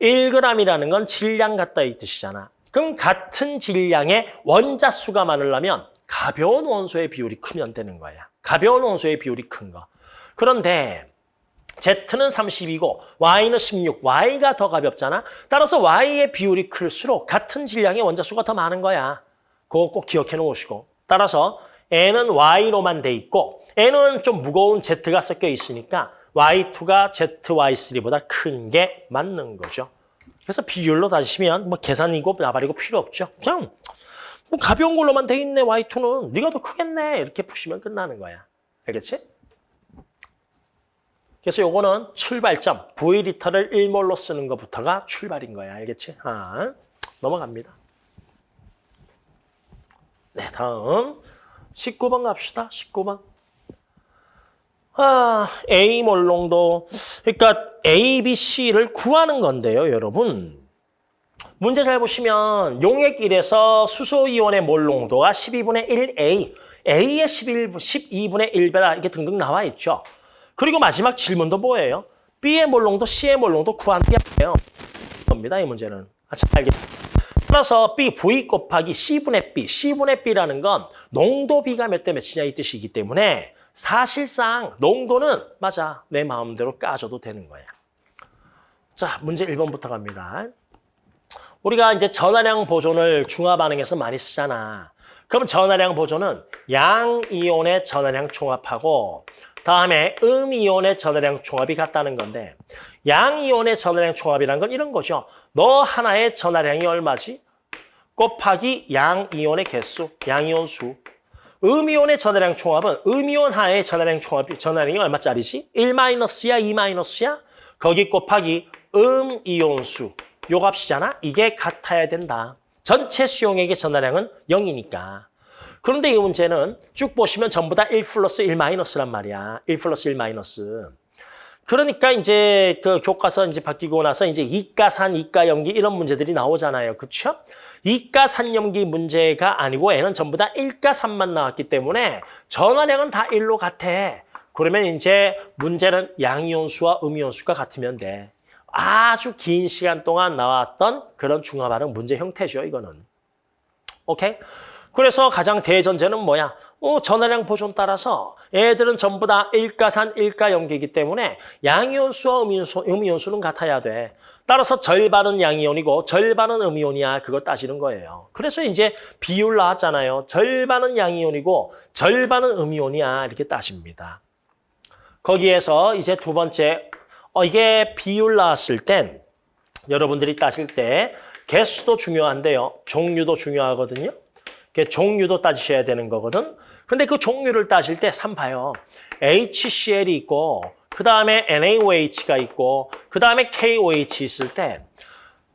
1g이라는 건 질량 같다 이 뜻이잖아. 그럼 같은 질량의 원자수가 많으려면 가벼운 원소의 비율이 크면 되는 거야. 가벼운 원소의 비율이 큰 거. 그런데 Z는 30이고 Y는 16, Y가 더 가볍잖아. 따라서 Y의 비율이 클수록 같은 질량의 원자수가 더 많은 거야. 그거 꼭 기억해 놓으시고. 따라서 N은 Y로만 돼 있고 N은 좀 무거운 Z가 섞여 있으니까 Y2가 ZY3보다 큰 게 맞는 거죠. 그래서 비율로 따지시면 뭐 계산이고 나발이고 필요 없죠. 그냥 뭐 가벼운 걸로만 돼 있네 Y2는 네가 더 크겠네 이렇게 푸시면 끝나는 거야. 알겠지? 그래서 요거는 출발점 V리터를 1몰로 쓰는 것부터가 출발인 거야. 알겠지? 아, 넘어갑니다. 네, 다음 19번 갑시다. 19번. 아, A 몰롱도 그러니까 A, B, C를 구하는 건데요, 여러분. 문제 잘 보시면 용액 1에서 수소이온의 몰 농도가 12분의 1A, A의 11, 12분의 1배다 이렇게 등등 나와 있죠. 그리고 마지막 질문도 뭐예요? B의 몰 농도, C의 몰 농도 구하는 게 아니에요. 겁니다, 이 문제는. 아, 잘 알겠습니다. 따라서 B, V 곱하기 C분의 B, C분의 B라는 건 농도 B가 몇 대 몇이냐 이 뜻이기 때문에 사실상 농도는 맞아, 내 마음대로 까줘도 되는 거야. 자, 문제 1번부터 갑니다. 우리가 이제 전화량 보존을 중화 반응에서 많이 쓰잖아. 그럼 전화량 보존은 양이온의 전화량 총합하고 다음에 음이온의 전화량 총합이 같다는 건데 양이온의 전화량 총합이란 건 이런 거죠. 너 하나의 전화량이 얼마지? 곱하기 양이온의 개수, 양이온 수. 음이온의 전화량 총합은 음이온 하나의 전화량 총합이 전화량이 얼마짜리지? 1-야, 2-야? 거기 곱하기 음이온 수. 요 값이잖아. 이게 같아야 된다. 전체 수용액의 전화량은 0이니까. 그런데 이 문제는 쭉 보시면 전부 다 1 플러스 1 마이너스란 말이야. 1 플러스 1 마이너스. 그러니까 이제 그 교과서 이제 바뀌고 나서 이제 이가산, 이가염기 이런 문제들이 나오잖아요. 그렇죠? 이가산염기 문제가 아니고 얘는 전부 다 일가산만 나왔기 때문에 전화량은 다 1로 같아. 그러면 이제 문제는 양이온수와 음이온수가 같으면 돼. 아주 긴 시간 동안 나왔던 그런 중화 반응 문제 형태죠, 이거는. 오케이? 그래서 가장 대전제는 뭐야? 어, 전화량 보존 따라서 애들은 전부 다 일가산, 일가염기이기 때문에 양이온수와 음이온수, 음이온수는 같아야 돼. 따라서 절반은 양이온이고 절반은 음이온이야. 그걸 따지는 거예요. 그래서 이제 비율 나왔잖아요. 절반은 양이온이고 절반은 음이온이야. 이렇게 따집니다. 거기에서 이제 두 번째 어, 이게 비율 나왔을 땐 여러분들이 따질 때 개수도 중요한데요. 종류도 중요하거든요. 종류도 따지셔야 되는 거거든. 근데 그 종류를 따질 때 3 봐요. HCl이 있고 그 다음에 NaOH가 있고 그 다음에 KOH 있을 때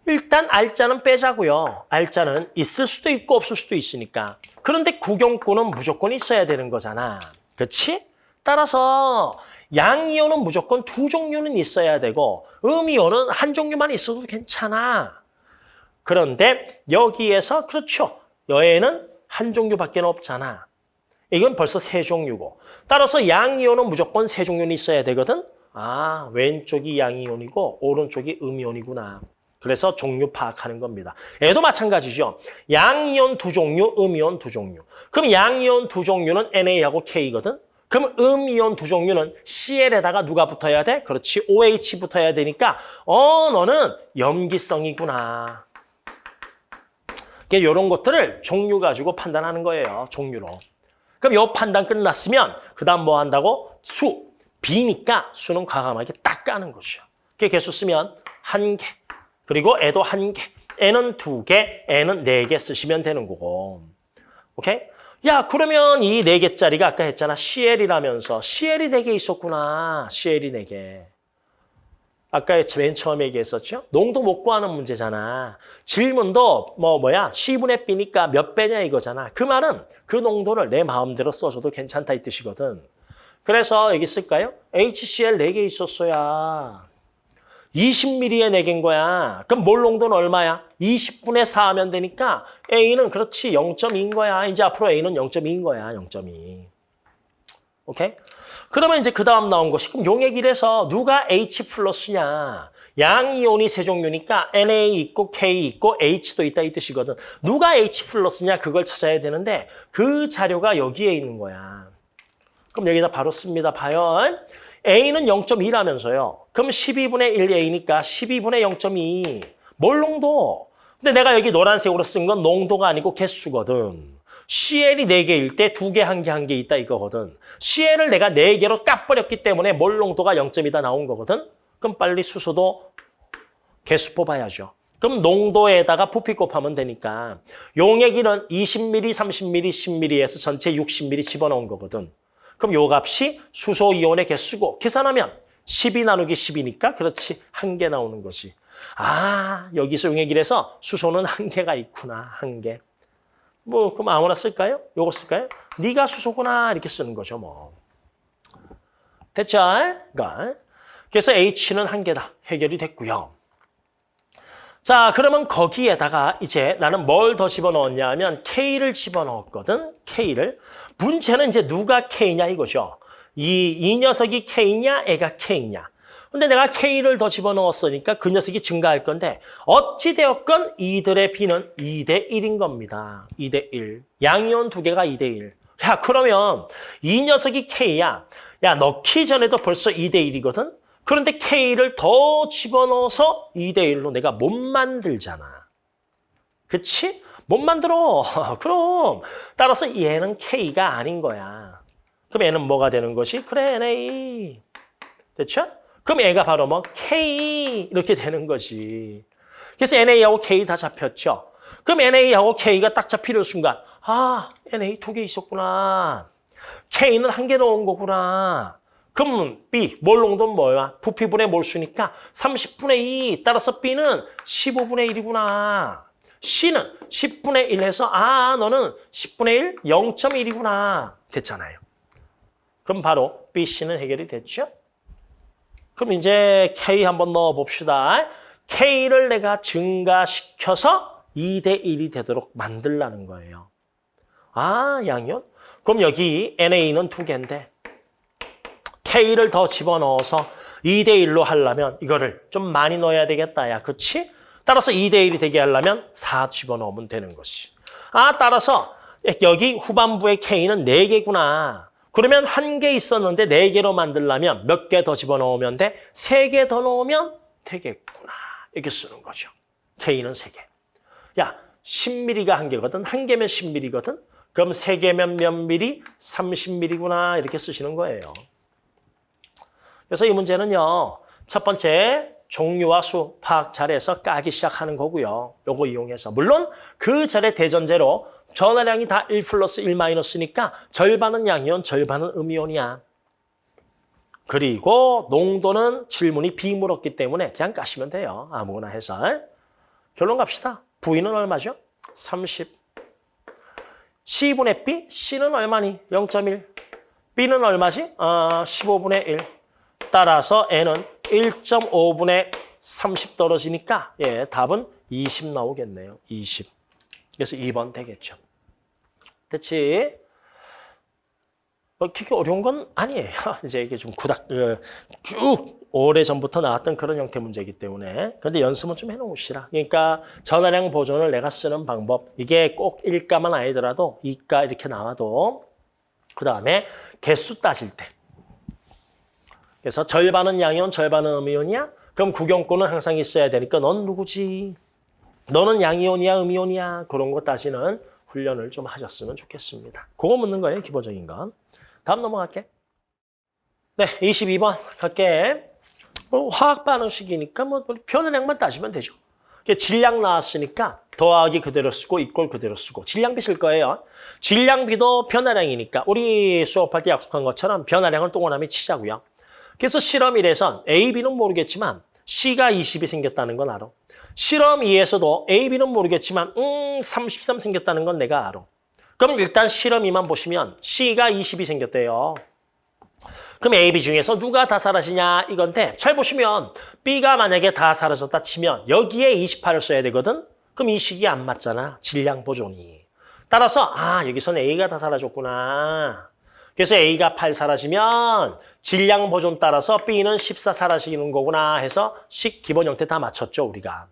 일단 알자는 빼자고요. 알자는 있을 수도 있고 없을 수도 있으니까. 그런데 구경꾼은 무조건 있어야 되는 거잖아. 그렇지? 따라서 양이온은 무조건 두 종류는 있어야 되고 음이온은 한 종류만 있어도 괜찮아. 그런데 여기에서 그렇죠. 여에는 한 종류밖에 없잖아. 이건 벌써 세 종류고. 따라서 양이온은 무조건 세 종류는 있어야 되거든. 아, 왼쪽이 양이온이고 오른쪽이 음이온이구나. 그래서 종류 파악하는 겁니다. 얘도 마찬가지죠. 양이온 두 종류, 음이온 두 종류. 그럼 양이온 두 종류는 NA하고 K거든. 그럼 음이온 두 종류는 CL에다가 누가 붙어야 돼? 그렇지, OH 붙어야 되니까 어, 너는 염기성이구나. 이런 것들을 종류 가지고 판단하는 거예요. 종류로. 그럼 요 판단 끝났으면 그 다음 뭐 한다고? 수. B니까 수는 과감하게 딱 까는 거죠. 그게 개수 쓰면 한 개. 그리고 애도 한 개. 애는 두 개, 애는 네 개 쓰시면 되는 거고. 오케이? 야, 그러면 이 네 개짜리가 아까 했잖아. CL이라면서. CL이 네 개 있었구나. CL이 네 개. 아까 맨 처음에 얘기했었죠? 농도 못 구하는 문제잖아. 질문도 뭐 뭐야? C분의 B니까 몇 배냐 이거잖아. 그 말은 그 농도를 내 마음대로 써줘도 괜찮다 이 뜻이거든. 그래서 여기 쓸까요? HCl 4개 있었어야. 20ml에 4개인 거야. 그럼 몰 농도는 얼마야? 20분의 4 하면 되니까 A는 그렇지 0.2인 거야. 이제 앞으로 A는 0.2인 거야. 0.2. 오케이? 그러면 이제 그 다음 나온 것이 그럼 용액 1에서 누가 H 플러스냐. 양이온이 세 종류니까 Na 있고 K 있고 H도 있다 이 뜻이거든. 누가 H 플러스냐 그걸 찾아야 되는데 그 자료가 여기에 있는 거야. 그럼 여기다 바로 씁니다. 봐요. A는 0.2라면서요. 그럼 12분의 1A니까 12분의 0.2. 몰 농도? 근데 내가 여기 노란색으로 쓴 건 농도가 아니고 개수거든. CL이 4개일 때 2개, 1개, 1개 있다 이거거든. CL을 내가 4개로 까버렸기 때문에 몰 농도가 0.2다 나온 거거든. 그럼 빨리 수소도 개수 뽑아야죠. 그럼 농도에다가 부피 곱하면 되니까 용액 이는 20ml, 30ml, 10ml에서 전체 60ml 집어넣은 거거든. 그럼 요 값이 수소 이온의 개수고 계산하면 12 나누기 10이니까 그렇지 한 개 나오는 거지. 아 여기서 용액이라서 수소는 한 개가 있구나 한 개. 뭐 그럼 아무나 쓸까요? 요거 쓸까요? 네가 수소구나 이렇게 쓰는 거죠 뭐. 됐죠? 그러니까 그래서 H는 한 개다 해결이 됐고요. 자 그러면 거기에다가 이제 나는 뭘 더 집어넣었냐 하면 K를 집어넣었거든. K를. 문제는 이제 누가 K냐 이거죠. 이, 이 녀석이 K냐 애가 K냐. 근데 내가 K를 더 집어넣었으니까 그 녀석이 증가할 건데 어찌되었건 이들의 B는 2대 1인 겁니다. 2대 1. 양이온 두 개가 2대 1. 야 그러면 이 녀석이 K야. 야 넣기 전에도 벌써 2대 1이거든. 그런데 K를 더 집어넣어서 2대 1로 내가 못 만들잖아. 그치? 못 만들어. 그럼 따라서 얘는 K가 아닌 거야. 그럼 얘는 뭐가 되는 것이? 그래, NA. 됐죠? 그럼 얘가 바로 뭐 K 이렇게 되는 거지. 그래서 NA하고 K 다 잡혔죠. 그럼 NA하고 K가 딱 잡히는 순간 아, NA 두 개 있었구나. K는 한 개 넣은 거구나. 그럼 B, 몰 농도는 뭐야? 부피분의 몰수니까 30분의 2, 따라서 B는 15분의 1이구나. C는 10분의 1 해서 아, 너는 10분의 1, 0.1이구나. 됐잖아요. 그럼 바로 B, C는 해결이 됐죠? 그럼 이제 K 한번 넣어봅시다. K를 내가 증가시켜서 2대 1이 되도록 만들라는 거예요. 아, 양이온? 그럼 여기 NA는 두 개인데 K를 더 집어넣어서 2대 1로 하려면 이거를 좀 많이 넣어야 되겠다. 야, 그치? 따라서 2대 1이 되게 하려면 4 집어넣으면 되는 것이. 아, 따라서 여기 후반부의 K는 4개구나. 그러면 한 개 있었는데 4개로 만들려면 몇 개 더 집어넣으면 돼? 3개 더 넣으면 되겠구나. 이렇게 쓰는 거죠. K는 3개. 야, 10mm가 한 개거든. 한 개면 10mm거든. 그럼 3개면 몇 mm? 30mm구나. 이렇게 쓰시는 거예요. 그래서 이 문제는요. 첫 번째 종류와 수 파악 잘해서 까기 시작하는 거고요. 요거 이용해서. 물론 그 절의 대전제로 전화량이 다 1 플러스 1 마이너스니까 절반은 양이온, 절반은 음이온이야. 그리고 농도는 질문이 B 물었기 때문에 그냥 까시면 돼요. 아무거나 해서. 결론 갑시다. V는 얼마죠? 30. C분의 B, C는 얼마니? 0.1. B는 얼마지? 아, 15분의 1. 따라서 N은 1.5분의 30 떨어지니까 예, 답은 20 나오겠네요. 20. 그래서 2번 되겠죠. 그렇지? 뭐 그렇게 어려운 건 아니에요. 이제 이게 좀 구닥 어, 쭉 오래 전부터 나왔던 그런 형태 문제이기 때문에 그런데 연습은 좀 해놓으시라. 그러니까 전화량 보존을 내가 쓰는 방법 이게 꼭 1가만 아니더라도 2가 이렇게 나와도 그 다음에 개수 따질 때 그래서 절반은 양이온, 절반은 음이온이야? 그럼 구경권은 항상 있어야 되니까 넌 누구지? 너는 양이온이야, 음이온이야? 그런 거 따지는 훈련을 좀 하셨으면 좋겠습니다. 그거 묻는 거예요, 기본적인 건. 다음 넘어갈게. 네, 22번 갈게. 뭐 화학 반응식이니까 뭐 변화량만 따지면 되죠. 질량 나왔으니까 더하기 그대로 쓰고 이꼴 그대로 쓰고 질량비 쓸 거예요. 질량비도 변화량이니까 우리 수업할 때 약속한 것처럼 변화량을 동그라미 치자고요. 그래서 실험 1에선 A, B는 모르겠지만 C가 20이 생겼다는 건 알아. 실험 2에서도 A, B는 모르겠지만 음, 33 생겼다는 건 내가 알아. 그럼 일단 실험 2만 보시면 C가 20이 생겼대요. 그럼 A, B 중에서 누가 다 사라지냐 이건데 잘 보시면 B가 만약에 다 사라졌다 치면 여기에 28을 써야 되거든. 그럼 이 식이 안 맞잖아. 질량 보존이. 따라서 아 여기서는 A가 다 사라졌구나. 그래서 A가 8 사라지면 질량 보존 따라서 B는 14 사라지는 거구나 해서 식 기본 형태 다 맞췄죠, 우리가.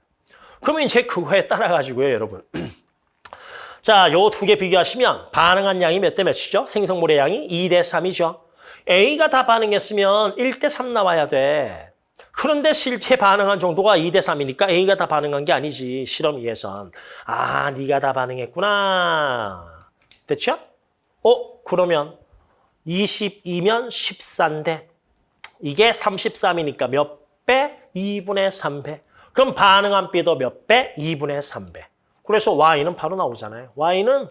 그러면 이제 그거에 따라가지고요, 여러분. 자, 요 두 개 비교하시면 반응한 양이 몇 대 몇이죠? 생성물의 양이 2 대 3이죠. A가 다 반응했으면 1 대 3 나와야 돼. 그런데 실제 반응한 정도가 2 대 3이니까 A가 다 반응한 게 아니지, 실험 2에선. 아, 네가 다 반응했구나. 됐죠? 어, 그러면 22면 14인데 이게 33이니까 몇 배? 2분의 3배. 그럼 반응한 B도 몇 배? 2분의 3배. 그래서 Y는 바로 나오잖아요. Y는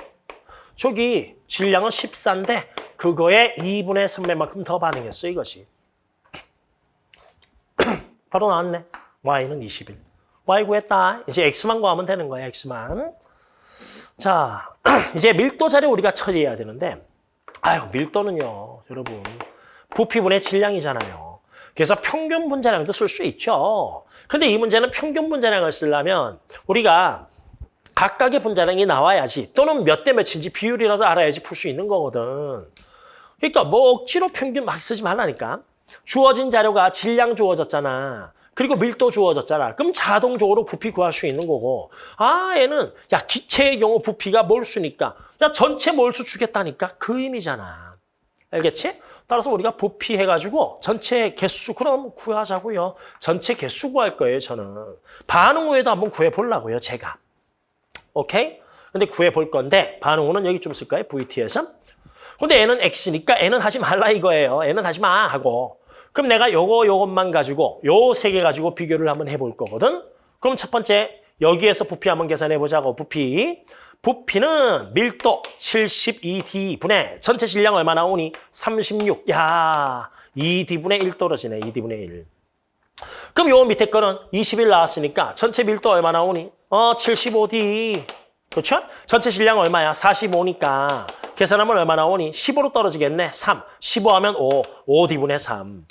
저기 질량은 14인데 그거에 2분의 3배만큼 더 반응했어 이것이. 바로 나왔네. Y는 21. Y 구했다. 이제 X만 구하면 되는 거야, X만. 자, 이제 밀도 자료 우리가 처리해야 되는데 아유, 밀도는요, 여러분. 부피분의 질량이잖아요. 그래서 평균 분자량도 쓸 수 있죠. 근데 이 문제는 평균 분자량을 쓰려면 우리가 각각의 분자량이 나와야지 또는 몇 대 몇인지 비율이라도 알아야지 풀 수 있는 거거든. 그러니까 뭐 억지로 평균 막 쓰지 말라니까. 주어진 자료가 질량 주어졌잖아. 그리고 밀도 주어졌잖아. 그럼 자동적으로 부피 구할 수 있는 거고. 아, 얘는 야 기체의 경우 부피가 몰수니까 야 전체 몰수 주겠다니까 그 의미잖아. 알겠지? 따라서 우리가 부피 해가지고 전체 개수 그럼 구하자고요. 전체 개수 구할 거예요, 저는. 반응 후에도 한번 구해보려고요, 제가. 오케이? 근데 구해볼 건데 반응 후는 여기 좀 쓸까요? VT에서. 근데 N은 X니까 N은 하지 말라 이거예요. N은 하지 마 하고. 그럼 내가 요거 요것만 가지고 요 세 개 가지고 비교를 한번 해볼 거거든. 그럼 첫 번째 여기에서 부피 한번 계산해 보자고. 부피. 부피는 밀도 72D분의 전체 질량 얼마 나오니? 36. 야, 2D분의 1 떨어지네. 2D분의 1. 그럼 요 밑에 거는 21 나왔으니까 전체 밀도 얼마 나오니? 어, 75D. 그렇죠? 전체 질량 얼마야? 45니까. 계산하면 얼마 나오니? 15로 떨어지겠네. 3. 15하면 5. 5D분의 3.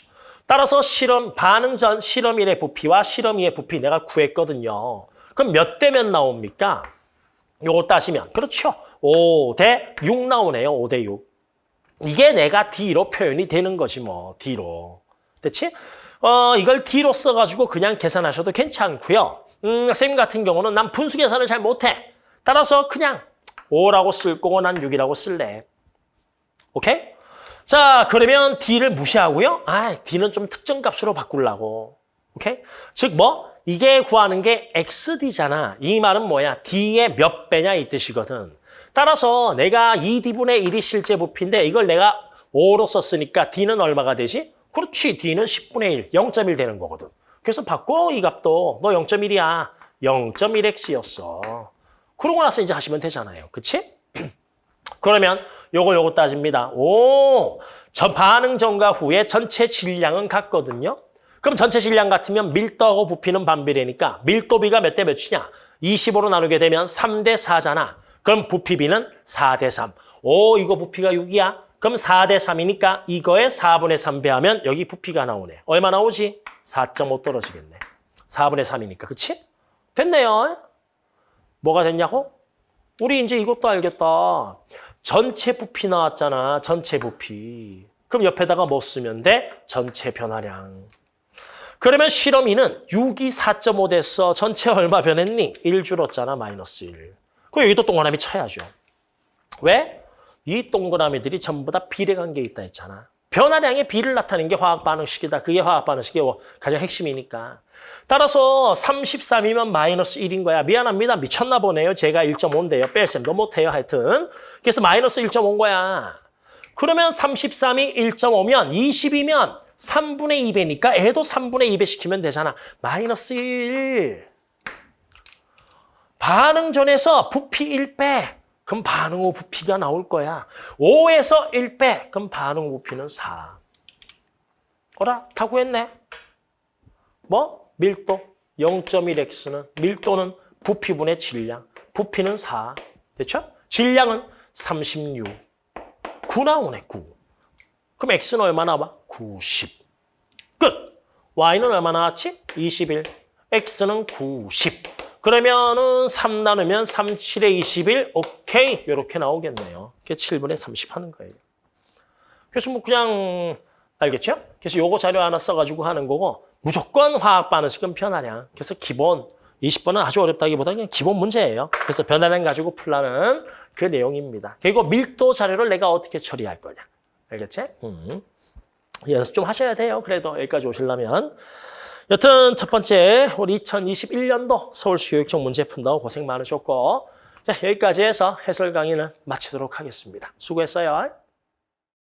따라서 실험 반응 전 실험 1의 부피와 실험 2의 부피 내가 구했거든요. 그럼 몇 대 몇 나옵니까? 요거 따시면 그렇죠. 5 대 6 나오네요. 5 대 6. 이게 내가 D로 표현이 되는 거지 뭐. D로. 됐지? 어, 이걸 D로 써가지고 그냥 계산하셔도 괜찮고요. 음, 선생님 같은 경우는 난 분수 계산을 잘 못해. 따라서 그냥 5라고 쓸 거고 난 6이라고 쓸래. 오케이? 자, 그러면 D를 무시하고요. 아, D는 좀 특정 값으로 바꾸려고. 오케이? 즉 뭐? 이게 구하는 게 XD잖아. 이 말은 뭐야? D의 몇 배냐 이 뜻이거든. 따라서 내가 2D분의 1이 실제 부피인데 이걸 내가 5로 썼으니까 D는 얼마가 되지? 그렇지. D는 10분의 1, 0.1 되는 거거든. 그래서 바꿔 이 값도. 너 0.1이야. 0.1X였어. 그러고 나서 이제 하시면 되잖아요. 그치? 그러면 요거 요거 따집니다. 오, 전 반응 전과 후에 전체 질량은 같거든요. 그럼 전체 질량 같으면 밀도하고 부피는 반비례니까 밀도비가 몇 대 몇이냐? 25로 나누게 되면 3 대 4잖아. 그럼 부피비는 4 대 3. 오, 이거 부피가 6이야? 그럼 4 대 3이니까 이거에 4분의 3 배하면 여기 부피가 나오네. 얼마 나오지? 4.5 떨어지겠네. 4분의 3이니까. 그치? 됐네요. 뭐가 됐냐고? 우리 이제 이것도 알겠다. 전체 부피 나왔잖아. 전체 부피. 그럼 옆에다가 뭐 쓰면 돼? 전체 변화량. 그러면 실험이는 6이 4.5 됐어. 전체 얼마 변했니? 1 줄었잖아. 마이너스 1. 그럼 여기도 동그라미 쳐야죠. 왜? 이 동그라미들이 전부 다 비례관계에 있다 했잖아. 변화량의 비를 나타내는 게 화학 반응식이다. 그게 화학 반응식의 가장 핵심이니까. 따라서 33이면 마이너스 1인 거야. 미안합니다. 미쳤나 보네요. 제가 1.5인데요. 뺄셈도 못해요. 하여튼. 그래서 마이너스 1.5인 거야. 그러면 33이 1.5면 20이면 3분의 2배니까 애도 3분의 2배 시키면 되잖아. 마이너스 1. 반응 전에서 부피 1빼. 그럼 반응 후 부피가 나올 거야. 5에서 1빼. 그럼 반응 후 부피는 4. 어라? 다 구했네. 뭐? 밀도 0.1x는 밀도는 부피분의 질량. 부피는 4. 됐죠? 질량은 36. 9 나오네, 9. 그럼 x는 얼마 나와? 90. 끝. y는 얼마 나왔지? 21. x는 90. 그러면은 3 나누면 3, 7에 21. 오케이. 이렇게 나오겠네요. 그게 7분의 30 하는 거예요. 그래서 뭐 그냥 알겠죠? 그래서 요거 자료 하나 써가지고 하는 거고 무조건 화학 반응식은 변화량. 그래서 기본 20번은 아주 어렵다기보다 그냥 기본 문제예요. 그래서 변화량 가지고 풀라는 그 내용입니다. 그리고 밀도 자료를 내가 어떻게 처리할 거냐. 알겠지? 음. 연습 좀 하셔야 돼요. 그래도 여기까지 오시려면. 여튼 첫 번째 우리 2021년도 서울시 교육청 문제 푼다고 고생 많으셨고 자, 여기까지 해서 해설 강의는 마치도록 하겠습니다. 수고했어요.